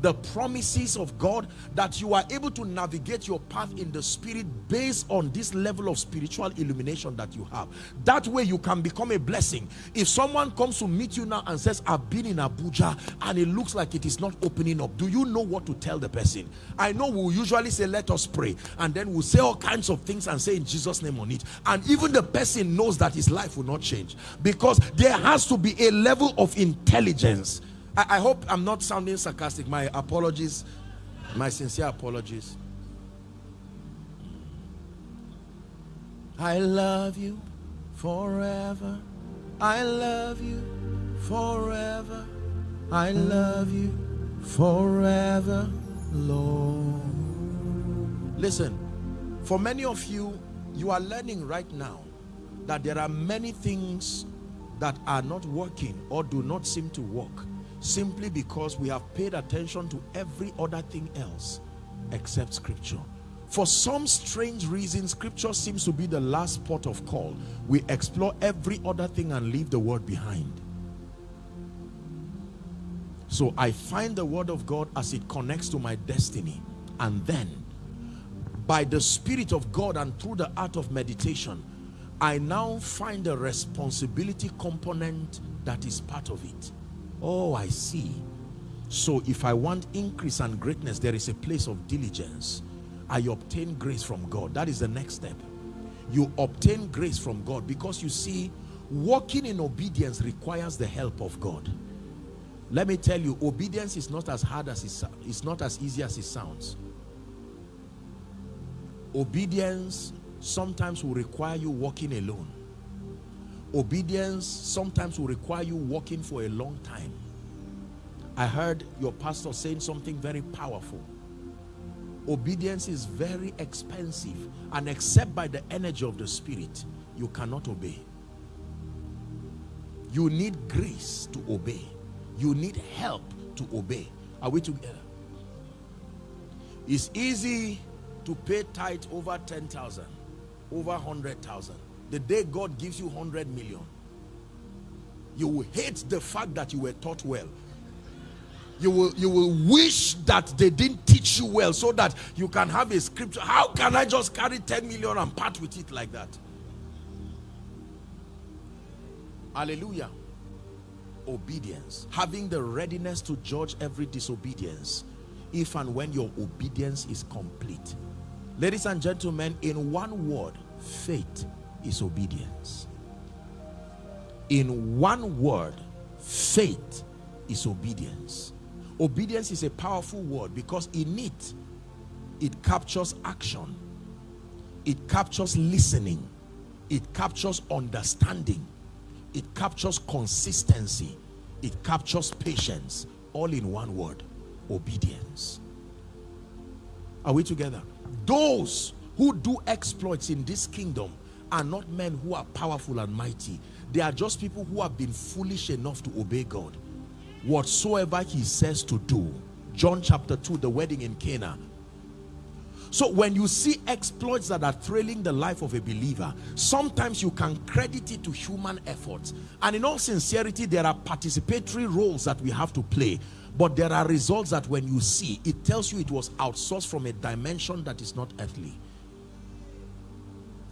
the promises of God that you are able to navigate your path in the spirit based on this level of spiritual illumination that you have. That way you can become a blessing. If someone comes to meet you now and says, I've been in Abuja and it looks like it is not opening up, do you know what to tell the person? I know we'll usually say, let us pray. And then we'll say all kinds of things and say in Jesus name on it. And even the person knows that his life will not change because there has to be a level of intelligence I, I hope I'm not sounding sarcastic. My apologies, my sincere apologies. I love you forever. I love you forever. I love you forever, Lord. Listen, for many of you, you are learning right now that there are many things that are not working or do not seem to work simply because we have paid attention to every other thing else except scripture. For some strange reason scripture seems to be the last port of call. We explore every other thing and leave the word behind. So i find the word of god as it connects to my destiny. And then by the spirit of god and through the art of meditation i now find the responsibility component that is part of it Oh, I see. So if I want increase and greatness, there is a place of diligence. I obtain grace from God. That is the next step. You obtain grace from God because you see, walking in obedience requires the help of God. Let me tell you, obedience is not as hard as it, it's not as easy as it sounds. Obedience sometimes will require you walking alone obedience sometimes will require you walking for a long time. I heard your pastor saying something very powerful. Obedience is very expensive and except by the energy of the spirit you cannot obey. You need grace to obey. You need help to obey. Are we together? It's easy to pay tithe over 10,000 over 100,000 the day God gives you 100 million you will hate the fact that you were taught well. You will you will wish that they didn't teach you well so that you can have a scripture. How can I just carry 10 million and part with it like that? Hallelujah. Obedience. Having the readiness to judge every disobedience if and when your obedience is complete. Ladies and gentlemen in one word faith is obedience. In one word, faith is obedience. Obedience is a powerful word because in it, it captures action. It captures listening. It captures understanding. It captures consistency. It captures patience. All in one word, obedience. Are we together? Those who do exploits in this kingdom are not men who are powerful and mighty. They are just people who have been foolish enough to obey God. Whatsoever he says to do. John chapter 2, the wedding in Cana. So when you see exploits that are thrilling the life of a believer, sometimes you can credit it to human efforts. And in all sincerity, there are participatory roles that we have to play. But there are results that when you see, it tells you it was outsourced from a dimension that is not earthly.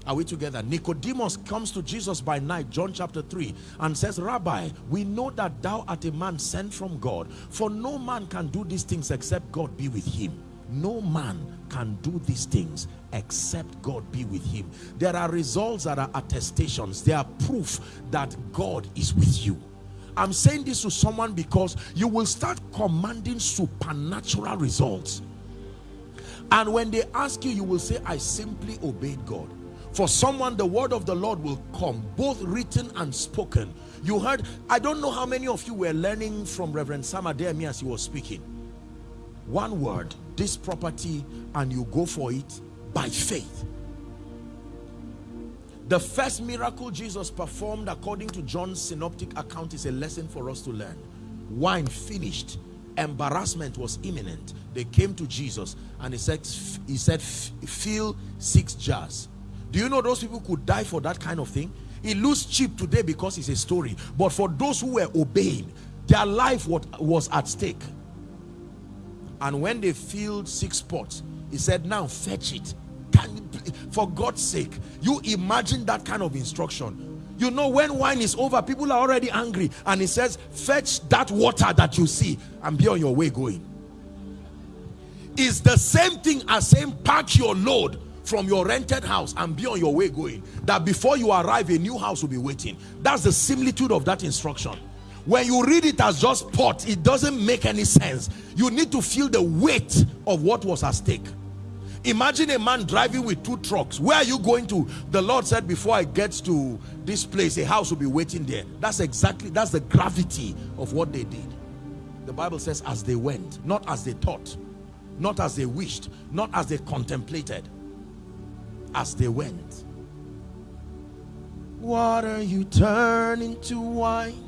Are we together? Nicodemus comes to Jesus by night, John chapter 3, and says, Rabbi, we know that thou art a man sent from God, for no man can do these things except God be with him. No man can do these things except God be with him. There are results that are attestations. They are proof that God is with you. I'm saying this to someone because you will start commanding supernatural results. And when they ask you, you will say, I simply obeyed God. For someone, the word of the Lord will come, both written and spoken. You heard, I don't know how many of you were learning from Reverend Sam Adeyemi as he was speaking. One word, this property, and you go for it by faith. The first miracle Jesus performed according to John's synoptic account is a lesson for us to learn. Wine finished. Embarrassment was imminent. They came to Jesus and he said, he said, fill six jars. Do you know those people could die for that kind of thing? It looks cheap today because it's a story. But for those who were obeying, their life was at stake. And when they filled six pots, he said, now fetch it can you, for God's sake, you imagine that kind of instruction. You know, when wine is over, people are already angry. And he says, fetch that water that you see and be on your way going. It's the same thing as saying, pack your load from your rented house and be on your way going. That before you arrive, a new house will be waiting. That's the similitude of that instruction. When you read it as just pot, it doesn't make any sense. You need to feel the weight of what was at stake. Imagine a man driving with two trucks. Where are you going to? The Lord said, before I get to this place, a house will be waiting there. That's exactly, that's the gravity of what they did. The Bible says, as they went, not as they thought, not as they wished, not as they contemplated, as they went. Water you turn into wine.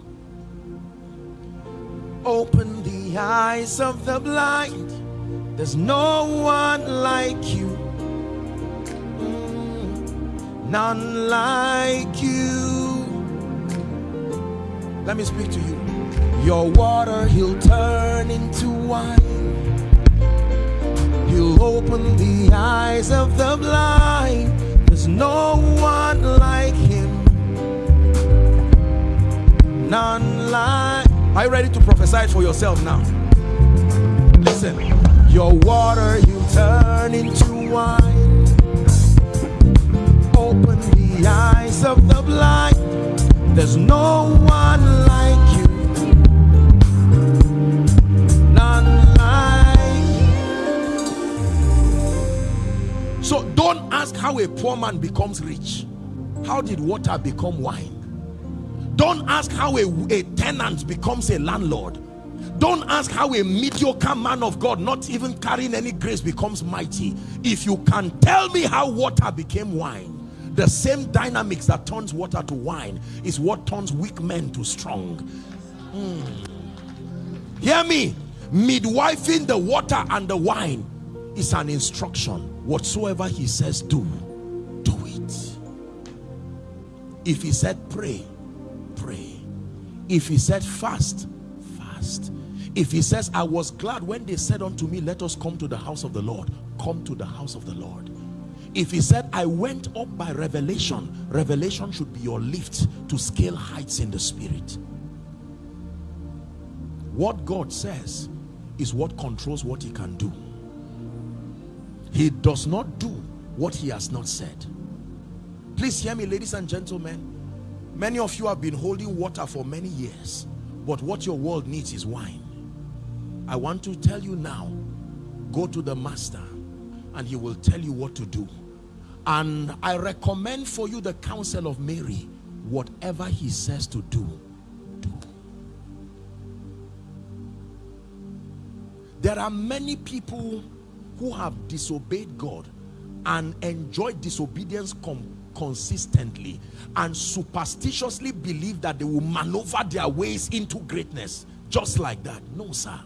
Open the eyes of the blind there's no one like you. Mm, none like you. Let me speak to you. Your water he'll turn into wine. He'll open the eyes of the blind. There's no one like him. None like. Are you ready to prophesy for yourself now? Listen. Your water you turn into wine. Open the eyes of the blind. There's no one like So don't ask how a poor man becomes rich. How did water become wine? Don't ask how a, a tenant becomes a landlord don't ask how a mediocre man of God, not even carrying any grace, becomes mighty. If you can tell me how water became wine, the same dynamics that turns water to wine is what turns weak men to strong. Mm. Hear me. Midwifing the water and the wine is an instruction. Whatsoever he says, do, do it. If he said pray, pray. If he said fast, fast if he says, I was glad when they said unto me, let us come to the house of the Lord, come to the house of the Lord. If he said, I went up by revelation, revelation should be your lift to scale heights in the spirit. What God says is what controls what he can do. He does not do what he has not said. Please hear me, ladies and gentlemen. Many of you have been holding water for many years, but what your world needs is wine. I want to tell you now, go to the master and he will tell you what to do. And I recommend for you the counsel of Mary. Whatever he says to do, do. There are many people who have disobeyed God and enjoyed disobedience consistently and superstitiously believe that they will maneuver their ways into greatness just like that. No, sir.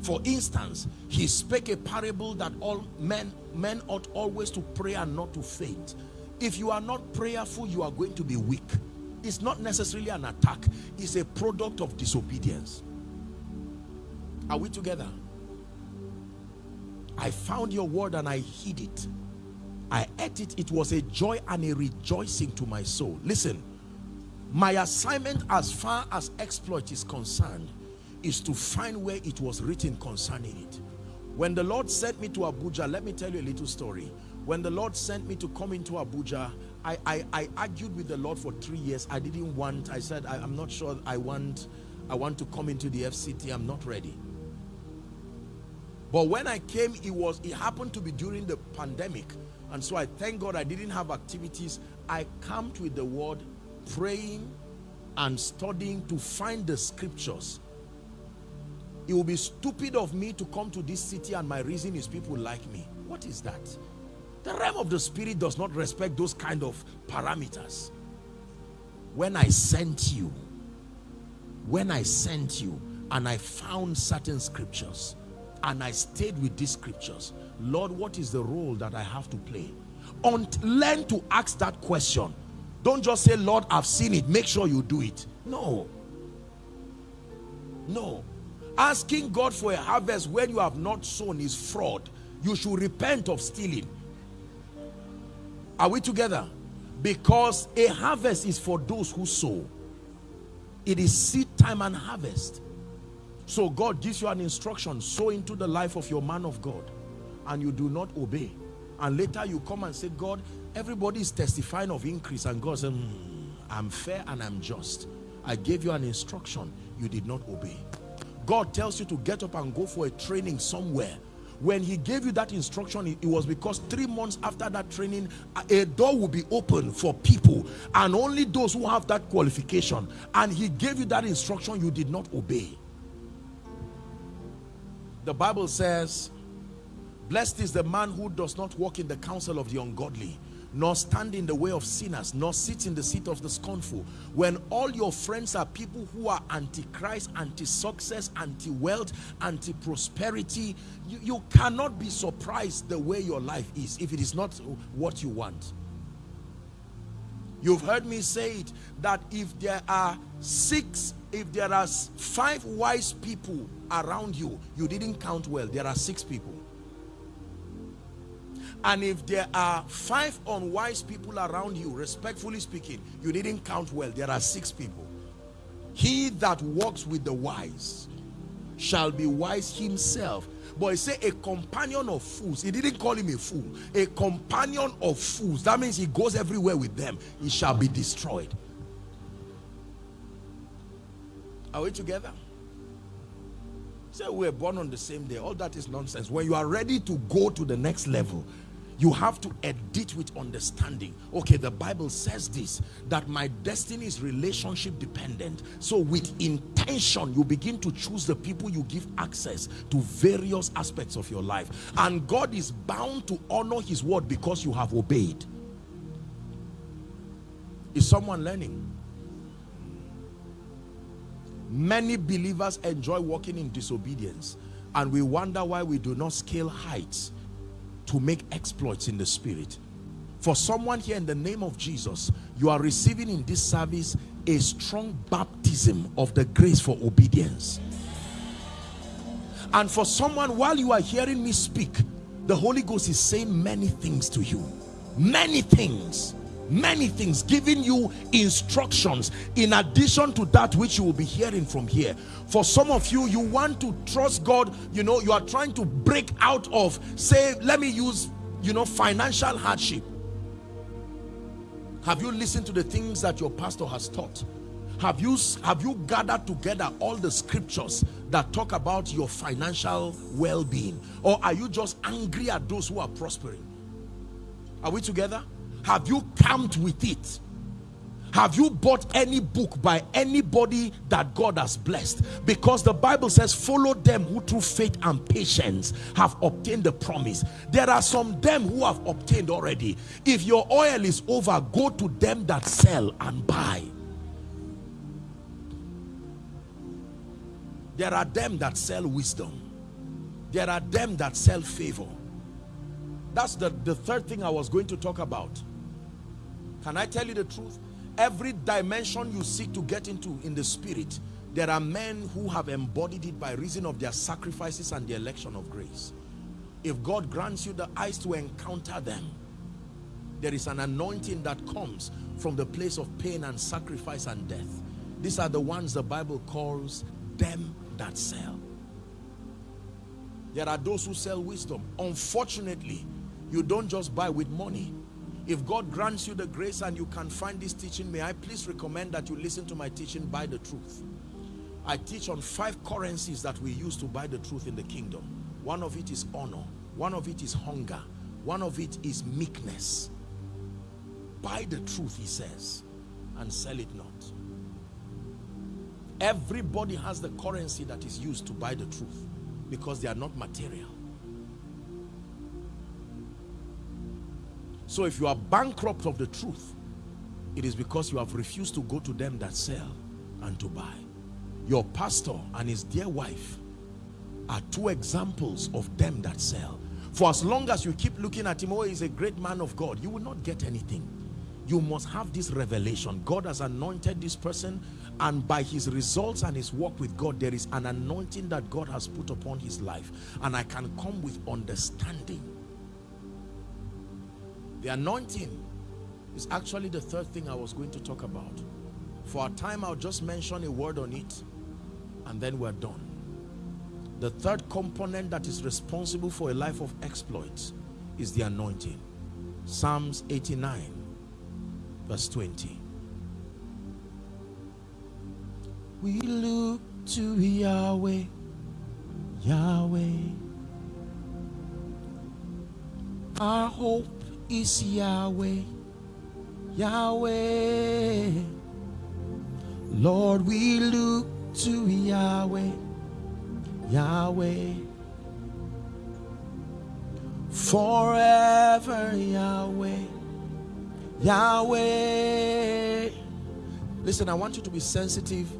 For instance, he spake a parable that all men, men ought always to pray and not to faint. If you are not prayerful, you are going to be weak. It's not necessarily an attack. It's a product of disobedience. Are we together? I found your word and I hid it. I ate it. It was a joy and a rejoicing to my soul. Listen, my assignment as far as exploit is concerned is to find where it was written concerning it. When the Lord sent me to Abuja, let me tell you a little story. When the Lord sent me to come into Abuja, I, I, I argued with the Lord for three years. I didn't want, I said, I, I'm not sure I want, I want to come into the FCT. I'm not ready. But when I came, it was, it happened to be during the pandemic. And so I thank God I didn't have activities. I camped with the word, praying and studying to find the scriptures. It will be stupid of me to come to this city and my reason is people like me. What is that? The realm of the spirit does not respect those kind of parameters. When I sent you, when I sent you and I found certain scriptures and I stayed with these scriptures, Lord, what is the role that I have to play? Und learn to ask that question. Don't just say, Lord, I've seen it. Make sure you do it. No. No. Asking God for a harvest when you have not sown is fraud. You should repent of stealing. Are we together? Because a harvest is for those who sow. It is seed time and harvest. So God gives you an instruction, sow into the life of your man of God. And you do not obey. And later you come and say, God, everybody is testifying of increase. And God said, "Hmm, I'm fair and I'm just. I gave you an instruction. You did not obey. God tells you to get up and go for a training somewhere. When he gave you that instruction, it was because three months after that training, a door will be open for people and only those who have that qualification. And he gave you that instruction, you did not obey. The Bible says, Blessed is the man who does not walk in the counsel of the ungodly, nor stand in the way of sinners, nor sit in the seat of the scornful. When all your friends are people who are anti-Christ, anti-success, anti-wealth, anti-prosperity, you, you cannot be surprised the way your life is if it is not what you want. You've heard me say it that if there are six, if there are five wise people around you, you didn't count well. There are six people. And if there are five unwise people around you, respectfully speaking, you didn't count well. There are six people. He that walks with the wise shall be wise himself. But he say a companion of fools. He didn't call him a fool. A companion of fools. That means he goes everywhere with them. He shall be destroyed. Are we together? Say we were born on the same day. All that is nonsense. When you are ready to go to the next level, you have to edit with understanding. Okay, the Bible says this that my destiny is relationship dependent. So, with intention, you begin to choose the people you give access to various aspects of your life. And God is bound to honor His word because you have obeyed. Is someone learning? Many believers enjoy walking in disobedience and we wonder why we do not scale heights to make exploits in the spirit. For someone here in the name of Jesus, you are receiving in this service a strong baptism of the grace for obedience. And for someone, while you are hearing me speak, the Holy Ghost is saying many things to you. Many things. Many things. Giving you instructions in addition to that which you will be hearing from here. For some of you, you want to trust God. You know, you are trying to break out of, say, let me use, you know, financial hardship. Have you listened to the things that your pastor has taught? Have you, have you gathered together all the scriptures that talk about your financial well-being? Or are you just angry at those who are prospering? Are we together? Have you camped with it? Have you bought any book by anybody that God has blessed? Because the Bible says, follow them who through faith and patience have obtained the promise. There are some them who have obtained already. If your oil is over, go to them that sell and buy. There are them that sell wisdom. There are them that sell favor. That's the, the third thing I was going to talk about. Can I tell you the truth? Every dimension you seek to get into in the spirit, there are men who have embodied it by reason of their sacrifices and the election of grace. If God grants you the eyes to encounter them, there is an anointing that comes from the place of pain and sacrifice and death. These are the ones the Bible calls them that sell. There are those who sell wisdom. Unfortunately, you don't just buy with money. If God grants you the grace and you can find this teaching, may I please recommend that you listen to my teaching, Buy the Truth. I teach on five currencies that we use to buy the truth in the kingdom. One of it is honor. One of it is hunger. One of it is meekness. Buy the truth, he says, and sell it not. Everybody has the currency that is used to buy the truth because they are not material. So if you are bankrupt of the truth, it is because you have refused to go to them that sell and to buy. Your pastor and his dear wife are two examples of them that sell. For as long as you keep looking at him, oh, he's a great man of God, you will not get anything. You must have this revelation. God has anointed this person and by his results and his work with God, there is an anointing that God has put upon his life. And I can come with understanding. The anointing is actually the third thing I was going to talk about. For a time, I'll just mention a word on it and then we're done. The third component that is responsible for a life of exploits is the anointing. Psalms 89 verse 20. We look to Yahweh, Yahweh. Our hope is Yahweh, Yahweh. Lord, we look to Yahweh, Yahweh. Forever, Yahweh, Yahweh. Listen, I want you to be sensitive.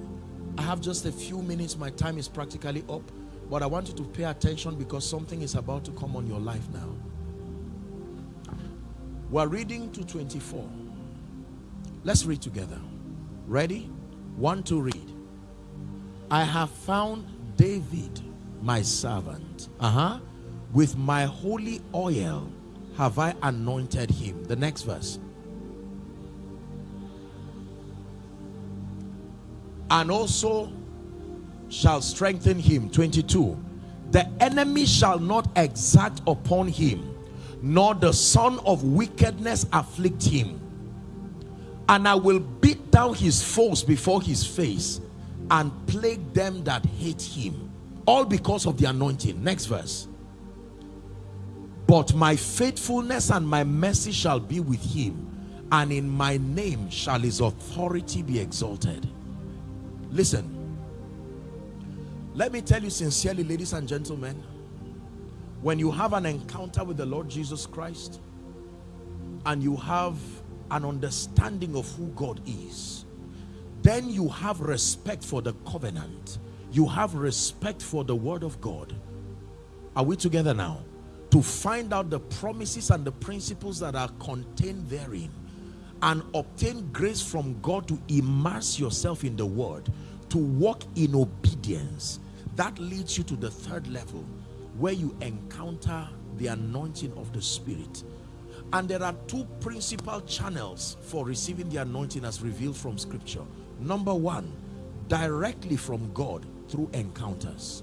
I have just a few minutes. My time is practically up. But I want you to pay attention because something is about to come on your life now. We're reading to 24. Let's read together. Ready? One to read. I have found David, my servant. Uh-huh. With my holy oil have I anointed him. The next verse. And also shall strengthen him. 22. The enemy shall not exact upon him, nor the son of wickedness afflict him. And I will beat down his foes before his face and plague them that hate him. All because of the anointing. Next verse. But my faithfulness and my mercy shall be with him, and in my name shall his authority be exalted. Listen, let me tell you sincerely, ladies and gentlemen, when you have an encounter with the Lord Jesus Christ and you have an understanding of who God is, then you have respect for the covenant. You have respect for the word of God. Are we together now? to find out the promises and the principles that are contained therein and obtain grace from God to immerse yourself in the word to walk in obedience that leads you to the third level where you encounter the anointing of the spirit. And there are two principal channels for receiving the anointing as revealed from scripture. Number one directly from God through encounters.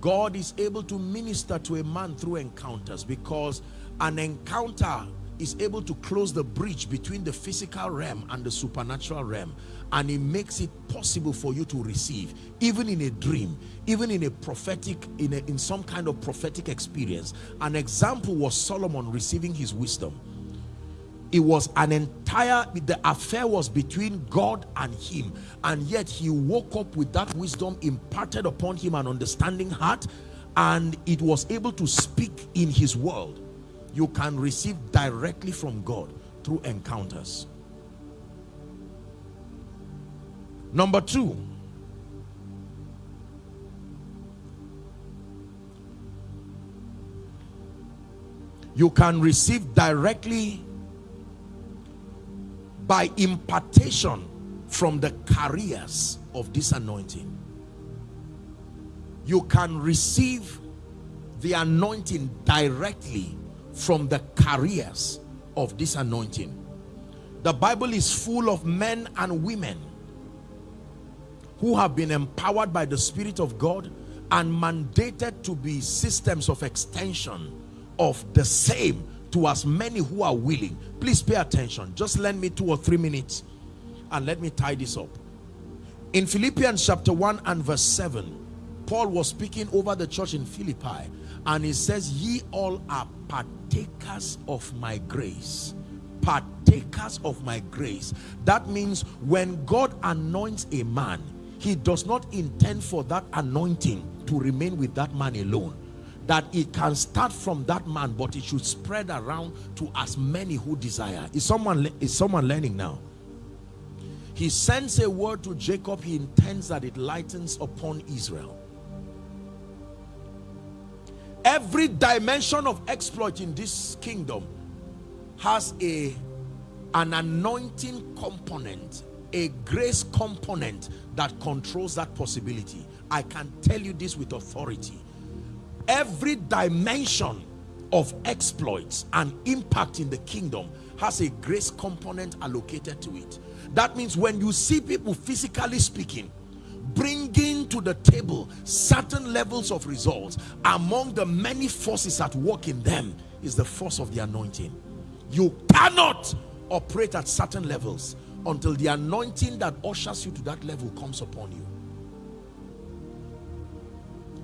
God is able to minister to a man through encounters because an encounter is able to close the bridge between the physical realm and the supernatural realm and it makes it possible for you to receive even in a dream even in a prophetic in, a, in some kind of prophetic experience. An example was Solomon receiving his wisdom. It was an entire the affair was between God and him and yet he woke up with that wisdom imparted upon him an understanding heart and it was able to speak in his world you can receive directly from God through encounters. Number two you can receive directly by impartation from the carriers of this anointing. You can receive the anointing directly from the careers of this anointing. The Bible is full of men and women who have been empowered by the Spirit of God and mandated to be systems of extension of the same to as many who are willing. Please pay attention. Just lend me two or three minutes and let me tie this up. In Philippians chapter 1 and verse 7, Paul was speaking over the church in Philippi and he says, Ye all are partakers of my grace. Partakers of my grace. That means when God anoints a man, he does not intend for that anointing to remain with that man alone. That it can start from that man but it should spread around to as many who desire. Is someone is someone learning now? He sends a word to jacob. He intends that it lightens upon israel every dimension of exploit in this kingdom has a an anointing component a grace component that controls that possibility. I can tell you this with authority. Every dimension of exploits and impact in the kingdom has a grace component allocated to it. That means when you see people physically speaking bringing to the table certain levels of results among the many forces at work in them is the force of the anointing. You cannot operate at certain levels until the anointing that ushers you to that level comes upon you.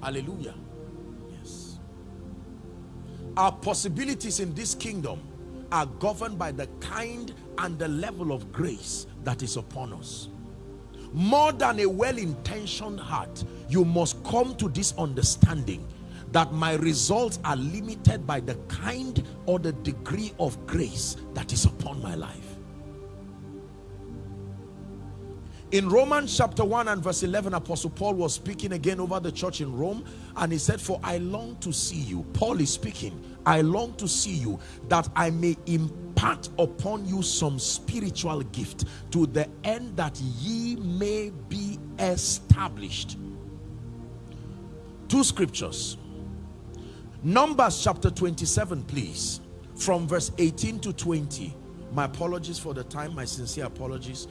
Hallelujah. Yes. Our possibilities in this kingdom are governed by the kind and the level of grace that is upon us more than a well-intentioned heart you must come to this understanding that my results are limited by the kind or the degree of grace that is upon my life. In Romans chapter 1 and verse 11 apostle Paul was speaking again over the church in Rome and he said for I long to see you. Paul is speaking I long to see you that I may impart upon you some spiritual gift to the end that ye may be established two scriptures Numbers chapter 27 please from verse 18 to 20 my apologies for the time my sincere apologies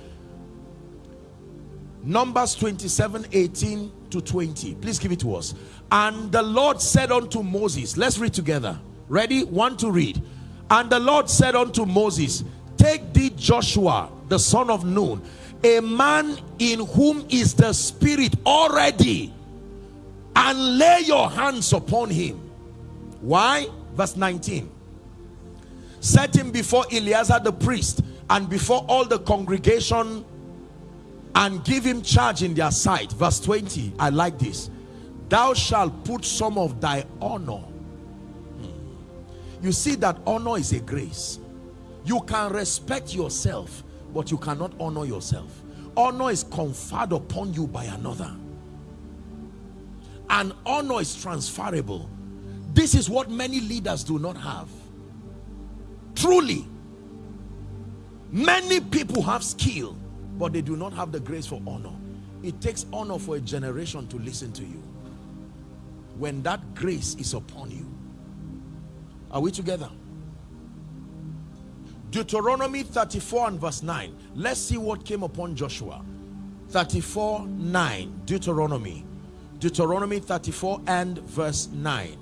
Numbers 27, 18 to 20. Please give it to us. And the Lord said unto Moses, let's read together. Ready? One to read. And the Lord said unto Moses, Take thee Joshua, the son of Nun, a man in whom is the Spirit already, and lay your hands upon him. Why? Verse 19. Set him before Eleazar the priest and before all the congregation and give him charge in their sight verse 20 i like this thou shalt put some of thy honor you see that honor is a grace. You can respect yourself but you cannot honor yourself. Honor is conferred upon you by another. And honor is transferable. This is what many leaders do not have. Truly many people have skill but they do not have the grace for honor. It takes honor for a generation to listen to you. When that grace is upon you are we together Deuteronomy 34 and verse 9 let's see what came upon Joshua 34 9 Deuteronomy Deuteronomy 34 and verse 9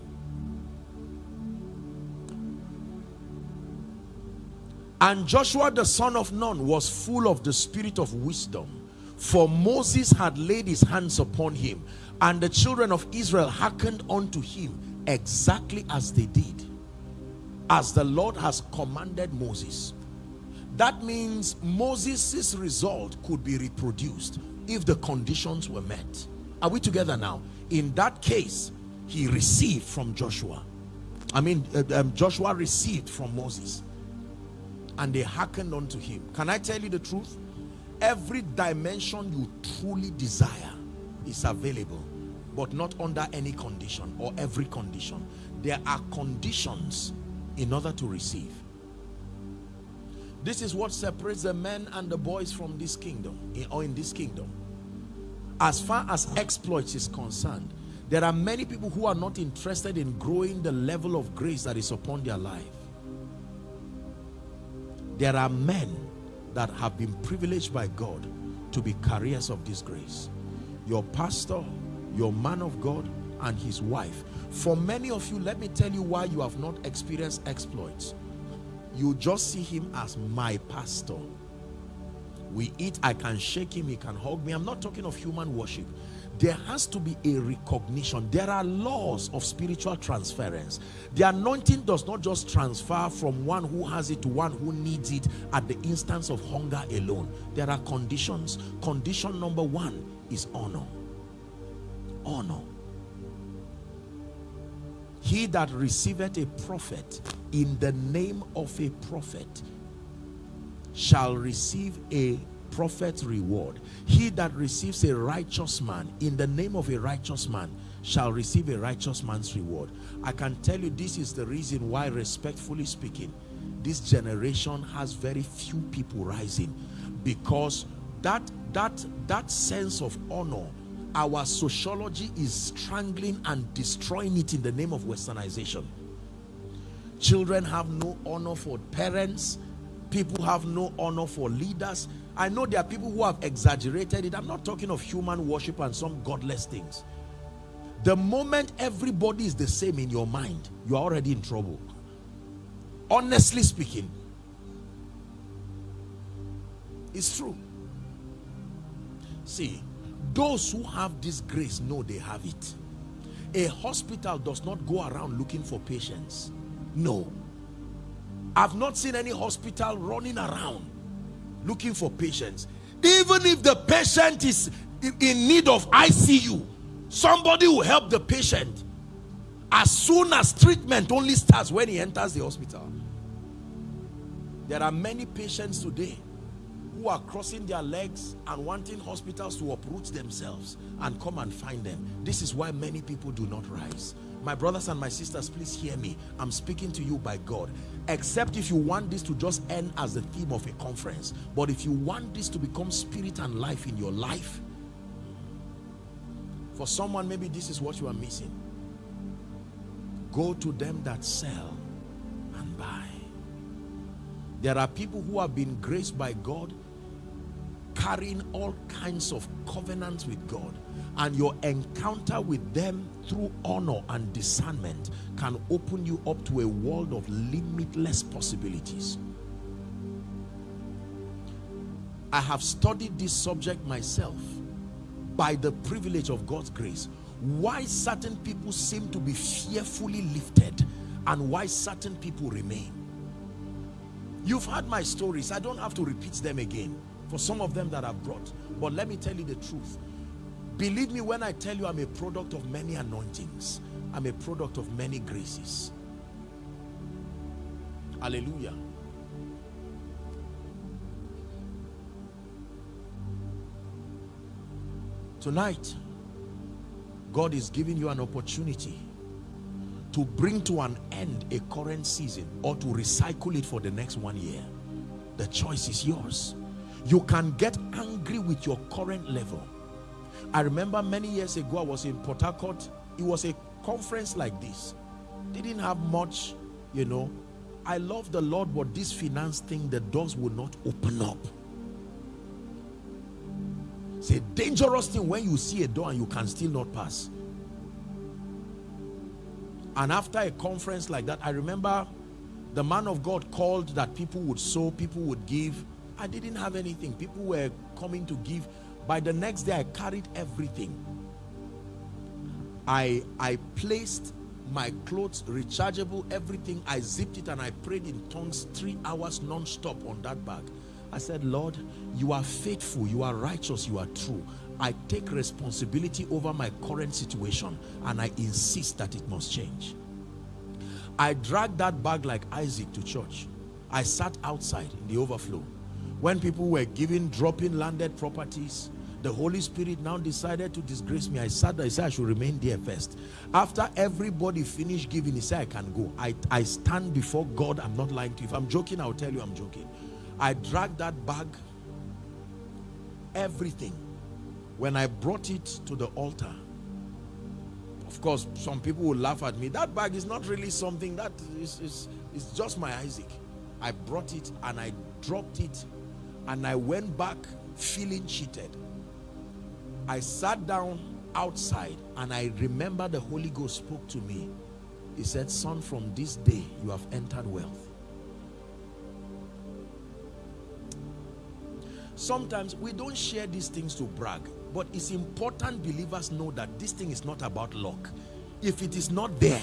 And Joshua the son of Nun was full of the spirit of wisdom. For Moses had laid his hands upon him. And the children of Israel hearkened unto him exactly as they did. As the Lord has commanded Moses. That means Moses' result could be reproduced if the conditions were met. Are we together now? In that case, he received from Joshua. I mean, uh, um, Joshua received from Moses and they hearkened unto him can i tell you the truth every dimension you truly desire is available but not under any condition or every condition there are conditions in order to receive this is what separates the men and the boys from this kingdom eh, or in this kingdom as far as exploits is concerned there are many people who are not interested in growing the level of grace that is upon their life There are men that have been privileged by God to be carriers of this grace. Your pastor, your man of God, and his wife. For many of you, let me tell you why you have not experienced exploits. You just see him as my pastor. We eat, I can shake him, he can hug me. I'm not talking of human worship. There has to be a recognition. There are laws of spiritual transference. The anointing does not just transfer from one who has it to one who needs it at the instance of hunger alone. There are conditions. Condition number one is honor. Honor. He that receiveth a prophet in the name of a prophet shall receive a prophet's reward. He that receives a righteous man in the name of a righteous man shall receive a righteous man's reward. I can tell you this is the reason why, respectfully speaking, this generation has very few people rising because that that that sense of honor our sociology is strangling and destroying it in the name of westernization. Children have no honor for parents. People have no honor for leaders. I know there are people who have exaggerated it. I'm not talking of human worship and some godless things. The moment everybody is the same in your mind you are already in trouble. Honestly speaking it's true. See those who have this grace know they have it. A hospital does not go around looking for patients. No. I've not seen any hospital running around looking for patients. Even if the patient is in need of icu somebody will help the patient. As soon as treatment only starts when he enters the hospital. There are many patients today who are crossing their legs and wanting hospitals to uproot themselves and come and find them. This is why many people do not rise. My brothers and my sisters, please hear me. I'm speaking to you by God. Except if you want this to just end as the theme of a conference. But if you want this to become spirit and life in your life, for someone, maybe this is what you are missing. Go to them that sell and buy. There are people who have been graced by God carrying all kinds of covenants with God and your encounter with them through honor and discernment can open you up to a world of limitless possibilities. I have studied this subject myself by the privilege of God's grace. Why certain people seem to be fearfully lifted and why certain people remain. You've heard my stories. I don't have to repeat them again for some of them that I've brought. But let me tell you the truth. Believe me when I tell you I'm a product of many anointings. I'm a product of many graces. Hallelujah. Tonight, God is giving you an opportunity to bring to an end a current season or to recycle it for the next one year. The choice is yours. You can get angry with your current level. I remember many years ago, I was in Port Harcourt. It was a conference like this. Didn't have much, you know. I love the Lord, but this finance thing, the doors will not open up. It's a dangerous thing when you see a door and you can still not pass. And after a conference like that, I remember the man of God called that people would sow, people would give. I didn't have anything. People were coming to give. By the next day, I carried everything. I, I placed my clothes, rechargeable, everything. I zipped it and I prayed in tongues three hours non-stop on that bag. I said, Lord, you are faithful, you are righteous, you are true. I take responsibility over my current situation and I insist that it must change. I dragged that bag like Isaac to church. I sat outside in the overflow. When people were giving, dropping landed properties, the Holy Spirit now decided to disgrace me. I sat there, he said I should remain there first. After everybody finished giving, he said I can go. I, I stand before God, I'm not lying to you. If I'm joking, I'll tell you I'm joking. I dragged that bag, everything. When I brought it to the altar, of course, some people will laugh at me. That bag is not really something that is, is, is just my Isaac. I brought it and I dropped it and I went back feeling cheated. I sat down outside and I remember the Holy Ghost spoke to me. He said, son, from this day you have entered wealth. Sometimes we don't share these things to brag, but it's important believers know that this thing is not about luck. If it is not there,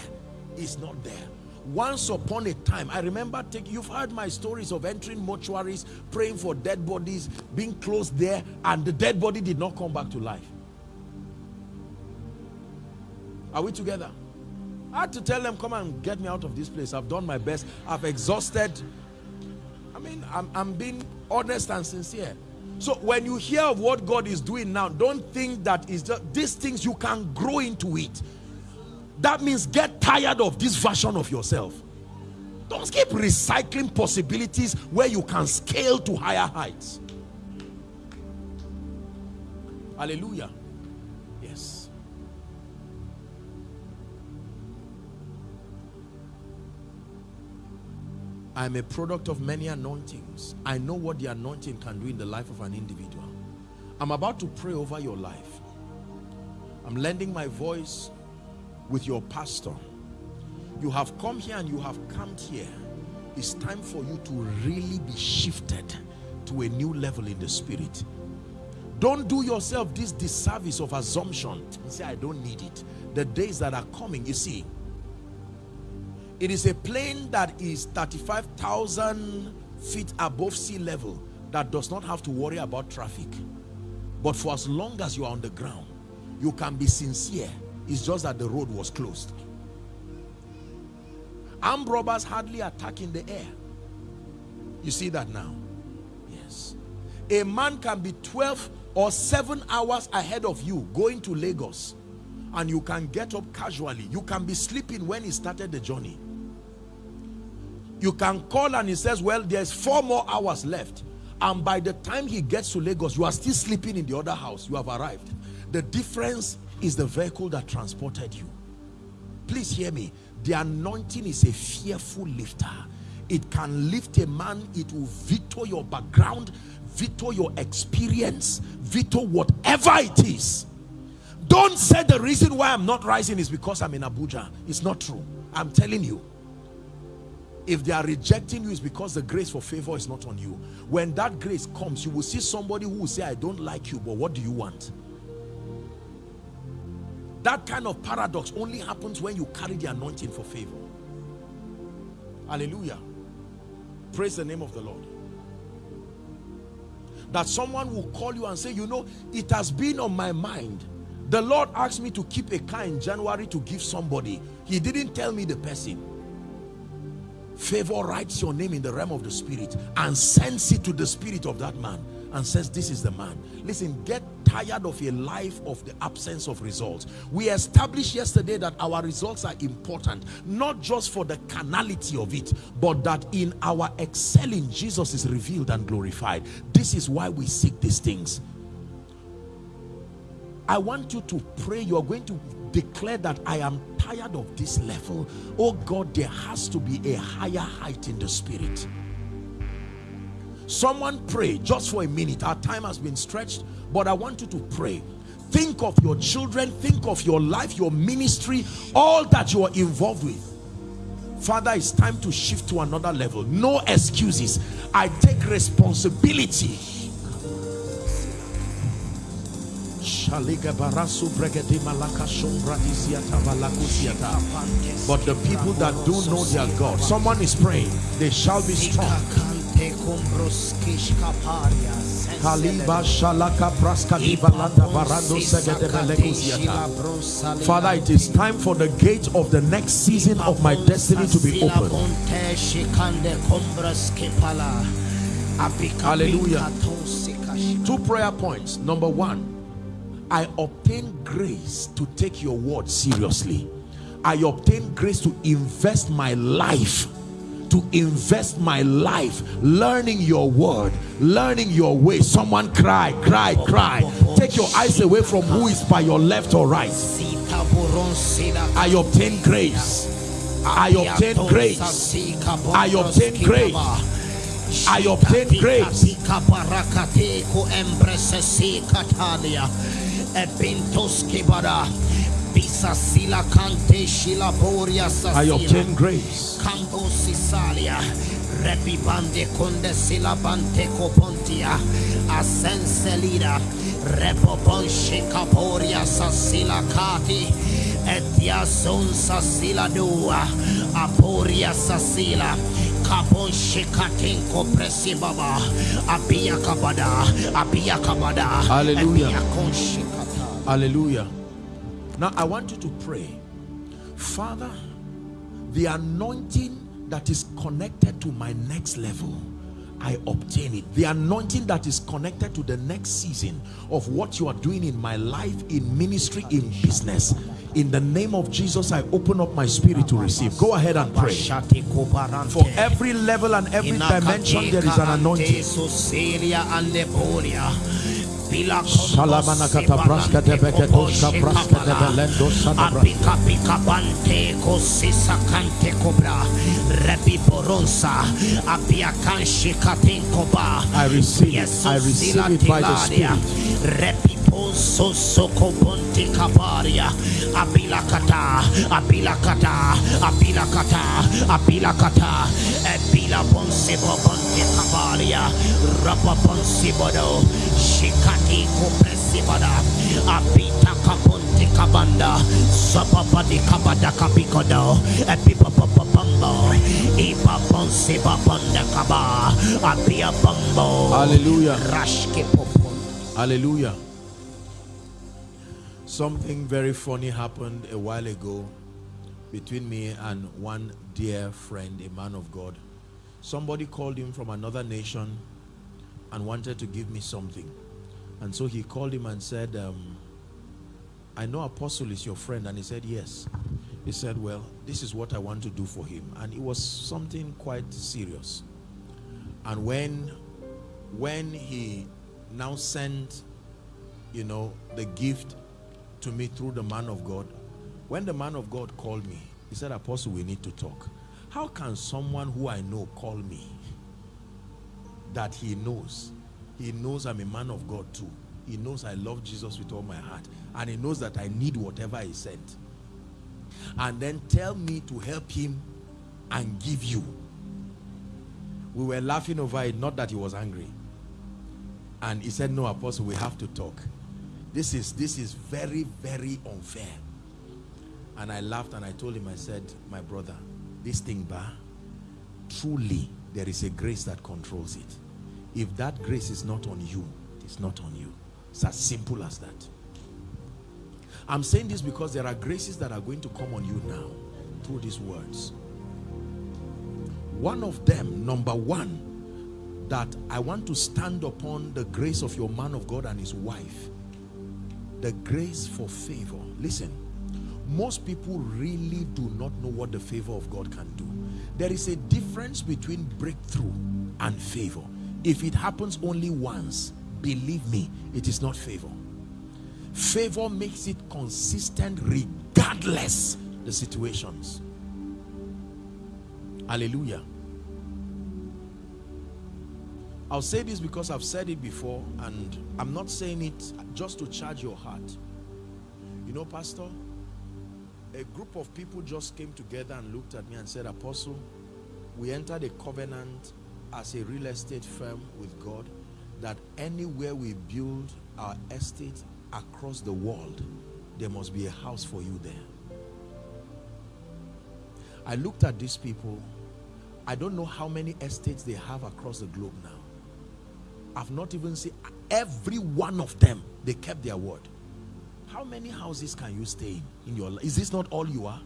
it's not there. Once upon a time, I remember take, you've heard my stories of entering mortuaries, praying for dead bodies, being closed there, and the dead body did not come back to life. Are we together? I had to tell them, come and get me out of this place. I've done my best. I've exhausted. I mean, I'm, I'm being honest and sincere. So when you hear of what God is doing now, don't think that is these things you can grow into it. That means get tired of this version of yourself. Don't keep recycling possibilities where you can scale to higher heights. Hallelujah. Yes. I'm a product of many anointings. I know what the anointing can do in the life of an individual. I'm about to pray over your life. I'm lending my voice with your pastor. You have come here and you have camped here. It's time for you to really be shifted to a new level in the spirit. Don't do yourself this disservice of assumption. You say, I don't need it. The days that are coming, you see, it is a plane that is 35,000 feet above sea level that does not have to worry about traffic. But for as long as you are on the ground, you can be sincere. It's just that the road was closed. Armed robbers hardly attack in the air. You see that now? Yes. A man can be 12 or 7 hours ahead of you going to Lagos and you can get up casually. You can be sleeping when he started the journey you can call and he says well there's four more hours left and by the time he gets to Lagos you are still sleeping in the other house you have arrived the difference is the vehicle that transported you. Please hear me. The anointing is a fearful lifter. It can lift a man. It will veto your background veto your experience veto whatever it is. Don't say the reason why I'm not rising is because I'm in Abuja. It's not true. I'm telling you. If they are rejecting you it's because the grace for favor is not on you. When that grace comes you will see somebody who will say i don't like you but what do you want that kind of paradox only happens when you carry the anointing for favor. Hallelujah. Praise the name of the lord. That someone will call you and say you know it has been on my mind. The lord asked me to keep a car in january to give somebody. He didn't tell me the person. Favor writes your name in the realm of the spirit and sends it to the spirit of that man and says this is the man. Listen get tired of a life of the absence of results we established yesterday that our results are important not just for the carnality of it but that in our excelling jesus is revealed and glorified this is why we seek these things I want you to pray. You are going to declare that I am tired of this level. Oh God, there has to be a higher height in the spirit. Someone pray just for a minute. Our time has been stretched, but I want you to pray. Think of your children, think of your life, your ministry, all that you are involved with. Father, it's time to shift to another level. No excuses. I take responsibility but the people that do know their God, someone is praying, they shall be strong. Father, it is time for the gate of the next season of my destiny to be opened. Hallelujah. Two prayer points. Number one, I obtain grace to take your word seriously. I obtain grace to invest my life to invest my life learning your word learning your way someone cry cry cry take your eyes away from who is by your left or right I obtain grace I obtain grace. I obtain grace. I obtain grace. Kaparakateko empresesi katalia. Ebintos kibara. Bisa sila kante shila boria sasila. I obtain grace. Repibande Conde Silabante Copontia, Asenselida, Repopon Shekaporia Sasila Kati, Etia Son Sasila Dua, Aporia Sasila. Kapon shekatenko presibaba abia kabada abia kabada Hallelujah. abia kon shekata. Hallelujah. Now I want you to pray. Father, the anointing that is connected to my next level, I obtain it. The anointing that is connected to the next season of what you are doing in my life, in ministry, in business. In the name of Jesus, I open up my spirit to receive. Go ahead and pray. For every level and every dimension, there is an anointing. And braska de braska de belendo sana braska. Pika bante kobra rebi I receive. I receive it by the Spirit. Ponso soko bonti kabaria apila kata apila kata apila kata apila kata epila bonse bonti kabaria rapa bonsi bodo shikati kopresibada apita kaponti kabanda sapapadi kabada kapikodo epipapapapambo. Ipa bonsi babanda kaba apia bambo Hallelujah. Hallelujah. Something very funny happened a while ago between me and one dear friend, a man of God. Somebody called him from another nation and wanted to give me something. And so he called him and said, um, I know Apostle is your friend. And he said, Yes. He said, Well, this is what I want to do for him. And it was something quite serious. And when when he now sent you know the gift to me through the man of god. When the man of god called me he said apostle we need to talk. How can someone who i know call me that he knows? He knows i'm a man of god too. He knows i love jesus with all my heart and he knows that i need whatever he sent. And then tell me to help him and give you. We were laughing over it not that he was angry. And he said no apostle we have to talk this is this is very very unfair. And i laughed and i told him i said my brother this thing bar truly there is a grace that controls it. If that grace is not on you it's not on you. It's as simple as that. I'm saying this because there are graces that are going to come on you now through these words. One of them number one that I want to stand upon the grace of your man of God and his wife. The grace for favor. Listen, most people really do not know what the favor of God can do. There is a difference between breakthrough and favor. If it happens only once, believe me, it is not favor. Favor makes it consistent regardless the situations. Hallelujah. I'll say this because I've said it before and I'm not saying it just to charge your heart. You know, Pastor, a group of people just came together and looked at me and said, Apostle, we entered a covenant as a real estate firm with God that anywhere we build our estate across the world, there must be a house for you there. I looked at these people. I don't know how many estates they have across the globe now. I've not even seen every one of them. They kept their word. How many houses can you stay in in your life? Is this not all you are?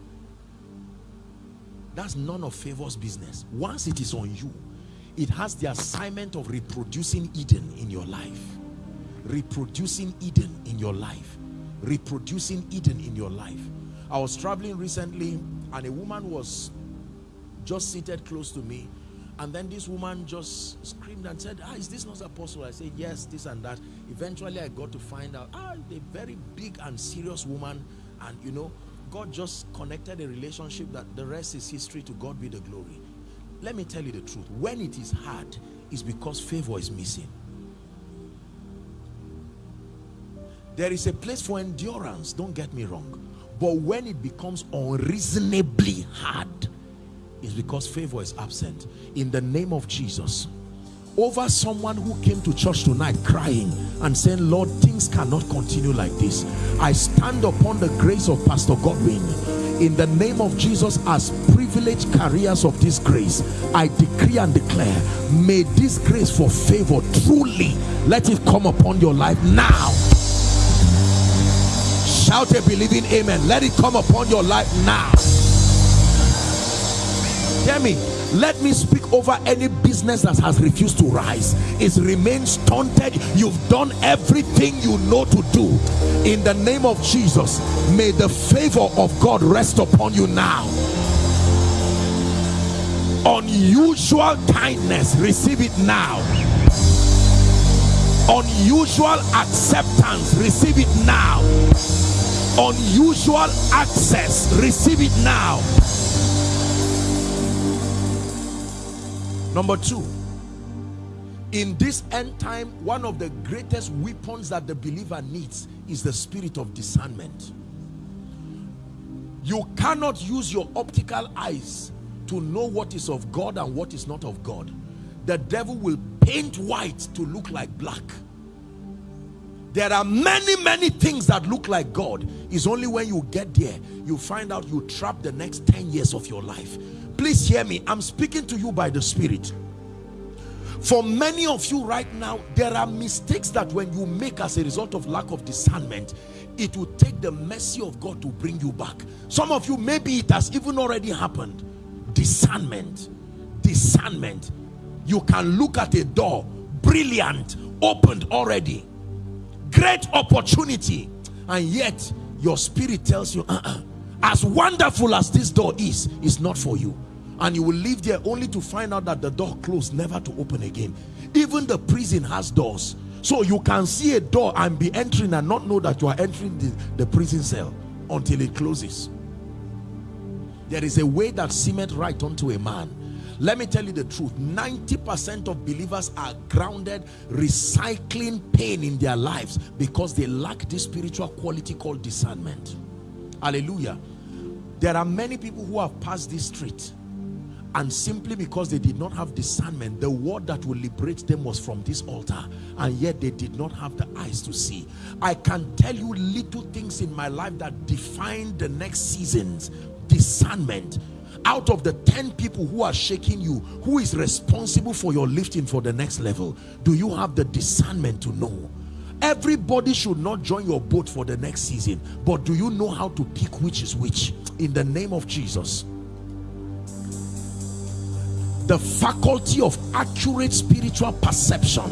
That's none of favor's business. Once it is on you, it has the assignment of reproducing Eden in your life. Reproducing Eden in your life. Reproducing Eden in your life. I was traveling recently and a woman was just seated close to me and then this woman just screamed and said ah is this not apostle i said yes this and that eventually i got to find out ah a very big and serious woman and you know God just connected a relationship that the rest is history to God be the glory. Let me tell you the truth. When it is hard, it's because favor is missing. There is a place for endurance, don't get me wrong. But when it becomes unreasonably hard, it's because favor is absent. In the name of Jesus, over someone who came to church tonight crying and saying, Lord, things cannot continue like this. I stand upon the grace of Pastor Godwin in the name of Jesus as privileged carriers of this grace. I decree and declare, may this grace for favor truly let it come upon your life now. Shout a believing amen. Let it come upon your life now. Hear me. Let me speak over any business that has refused to rise. It's remained stunted. You've done everything you know to do. In the name of Jesus, may the favor of God rest upon you now. Unusual kindness, receive it now. Unusual acceptance, receive it now. Unusual access, receive it now. Number two, in this end time, one of the greatest weapons that the believer needs is the spirit of discernment. You cannot use your optical eyes to know what is of God and what is not of God. The devil will paint white to look like black. There are many, many things that look like God. It's only when you get there, you find out you trap the next 10 years of your life. Please hear me. I'm speaking to you by the Spirit. For many of you right now, there are mistakes that when you make as a result of lack of discernment, it will take the mercy of God to bring you back. Some of you, maybe it has even already happened. Discernment. Discernment. You can look at a door, brilliant, opened already. Great opportunity. And yet, your spirit tells you, uh -uh, as wonderful as this door is, it's not for you. And you will live there only to find out that the door closed never to open again. Even the prison has doors. So you can see a door and be entering and not know that you are entering the, the prison cell until it closes. There is a way that seemeth right unto a man. Let me tell you the truth. 90 percent of believers are grounded recycling pain in their lives because they lack this spiritual quality called discernment. Hallelujah there are many people who have passed this street and simply because they did not have discernment the word that will liberate them was from this altar and yet they did not have the eyes to see. I can tell you little things in my life that define the next seasons discernment. Out of the 10 people who are shaking you who is responsible for your lifting for the next level? Do you have the discernment to know? Everybody should not join your boat for the next season but do you know how to pick which is which in the name of jesus. The faculty of accurate spiritual perception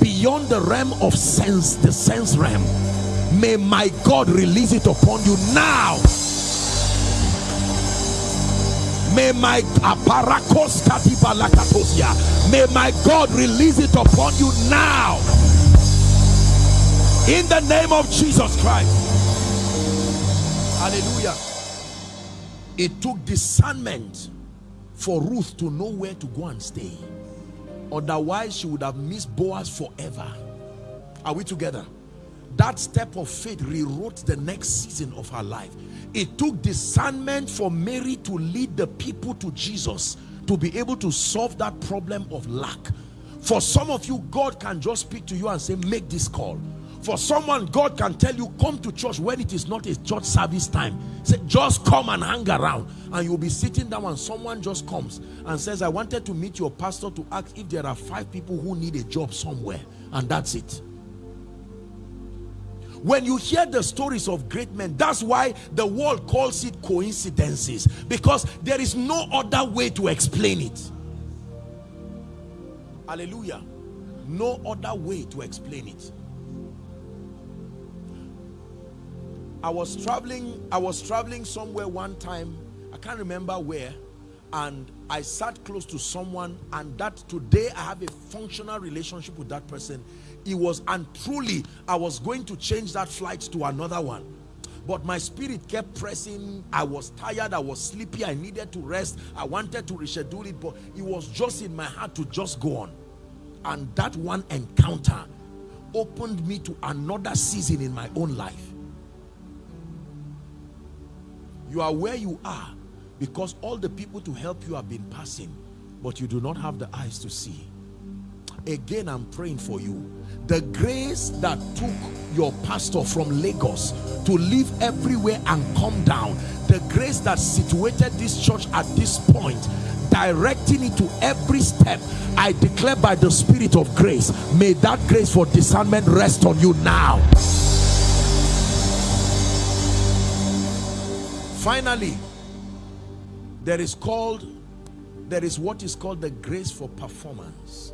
beyond the realm of sense the sense realm. May my god release it upon you now. May my may my god release it upon you now. In the name of jesus christ. Hallelujah it took discernment for Ruth to know where to go and stay. Otherwise, she would have missed Boaz forever. Are we together? That step of faith rewrote the next season of her life. It took discernment for Mary to lead the people to Jesus to be able to solve that problem of lack. For some of you, God can just speak to you and say, make this call for someone god can tell you come to church when it is not a church service time. Say just come and hang around. And you'll be sitting down and someone just comes and says i wanted to meet your pastor to ask if there are five people who need a job somewhere. And that's it. When you hear the stories of great men that's why the world calls it coincidences because there is no other way to explain it. Hallelujah. No other way to explain it I was traveling I was traveling somewhere one time I can't remember where and I sat close to someone and that today I have a functional relationship with that person. It was and truly I was going to change that flight to another one. But my spirit kept pressing. I was tired i was sleepy i needed to rest i wanted to reschedule it but it was just in my heart to just go on. And that one encounter opened me to another season in my own life you are where you are because all the people to help you have been passing but you do not have the eyes to see. Again i'm praying for you. The grace that took your pastor from lagos to live everywhere and come down the grace that situated this church at this point directing it to every step i declare by the spirit of grace may that grace for discernment rest on you now finally there is called there is what is called the grace for performance.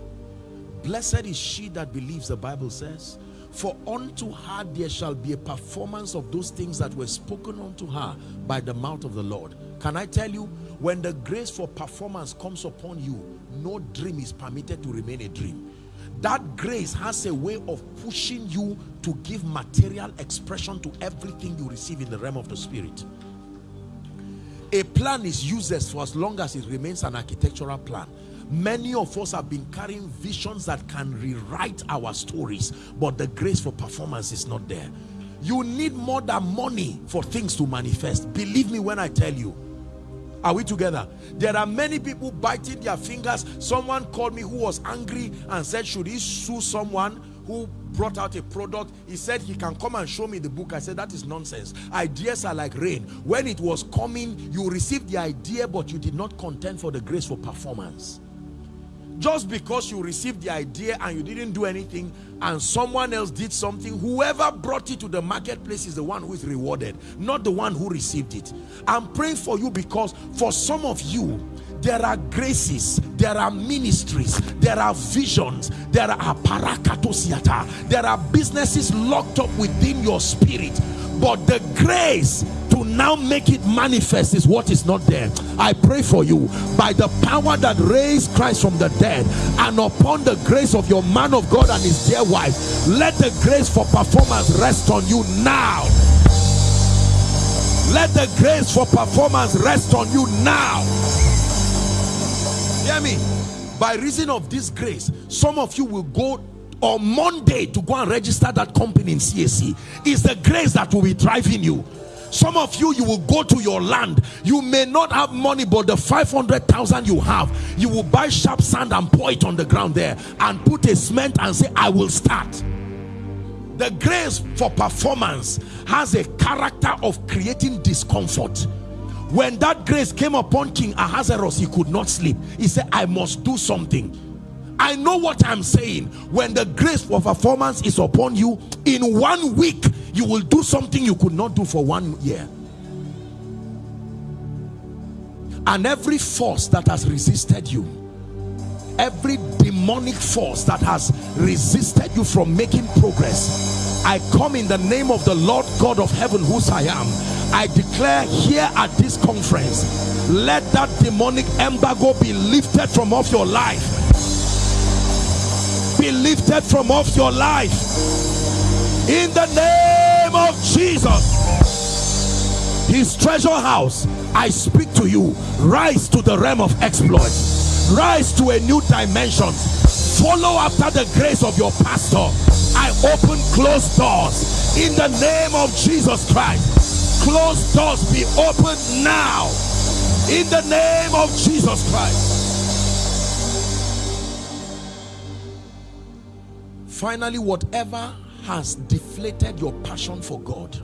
Blessed is she that believes the bible says for unto her there shall be a performance of those things that were spoken unto her by the mouth of the lord. Can i tell you when the grace for performance comes upon you no dream is permitted to remain a dream. That grace has a way of pushing you to give material expression to everything you receive in the realm of the spirit a plan is useless for as long as it remains an architectural plan. Many of us have been carrying visions that can rewrite our stories but the grace for performance is not there. You need more than money for things to manifest. Believe me when i tell you. Are we together? There are many people biting their fingers. Someone called me who was angry and said should he sue someone who brought out a product he said he can come and show me the book. I said that is nonsense. Ideas are like rain. When it was coming you received the idea but you did not contend for the grace for performance. Just because you received the idea and you didn't do anything and someone else did something whoever brought it to the marketplace is the one who is rewarded not the one who received it. I'm praying for you because for some of you there are graces there are ministries there are visions there are parakatosiata there are businesses locked up within your spirit but the grace to now make it manifest is what is not there. I pray for you. By the power that raised christ from the dead and upon the grace of your man of god and his dear wife let the grace for performance rest on you now. Let the grace for performance rest on you now hear me? By reason of this grace some of you will go on monday to go and register that company in cac is the grace that will be driving you. Some of you you will go to your land. You may not have money but the 500,000 you have you will buy sharp sand and pour it on the ground there and put a cement and say i will start. The grace for performance has a character of creating discomfort when that grace came upon king ahasuerus he could not sleep he said i must do something I know what I'm saying. When the grace for performance is upon you, in one week, you will do something you could not do for one year. And every force that has resisted you, every demonic force that has resisted you from making progress, I come in the name of the Lord God of heaven, whose I am. I declare here at this conference, let that demonic embargo be lifted from off your life. Be lifted from off your life. In the name of Jesus. His treasure house I speak to you. Rise to the realm of exploit rise to a new dimension. Follow after the grace of your pastor. I open closed doors in the name of Jesus Christ. Closed doors be opened now in the name of Jesus Christ. Finally whatever has deflated your passion for God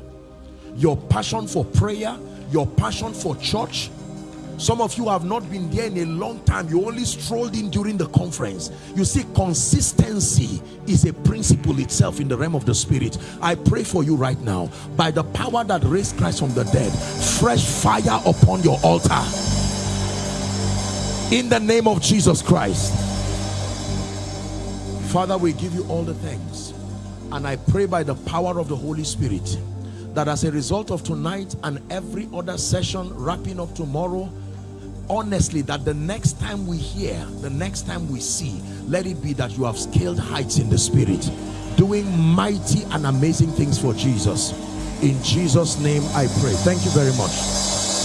your passion for prayer your passion for church some of you have not been there in a long time. You only strolled in during the conference. You see consistency is a principle itself in the realm of the spirit. I pray for you right now. By the power that raised christ from the dead fresh fire upon your altar. In the name of jesus christ. Father, we give you all the thanks. And I pray by the power of the Holy Spirit that as a result of tonight and every other session wrapping up tomorrow, honestly, that the next time we hear, the next time we see, let it be that you have scaled heights in the spirit, doing mighty and amazing things for Jesus. In Jesus' name I pray. Thank you very much.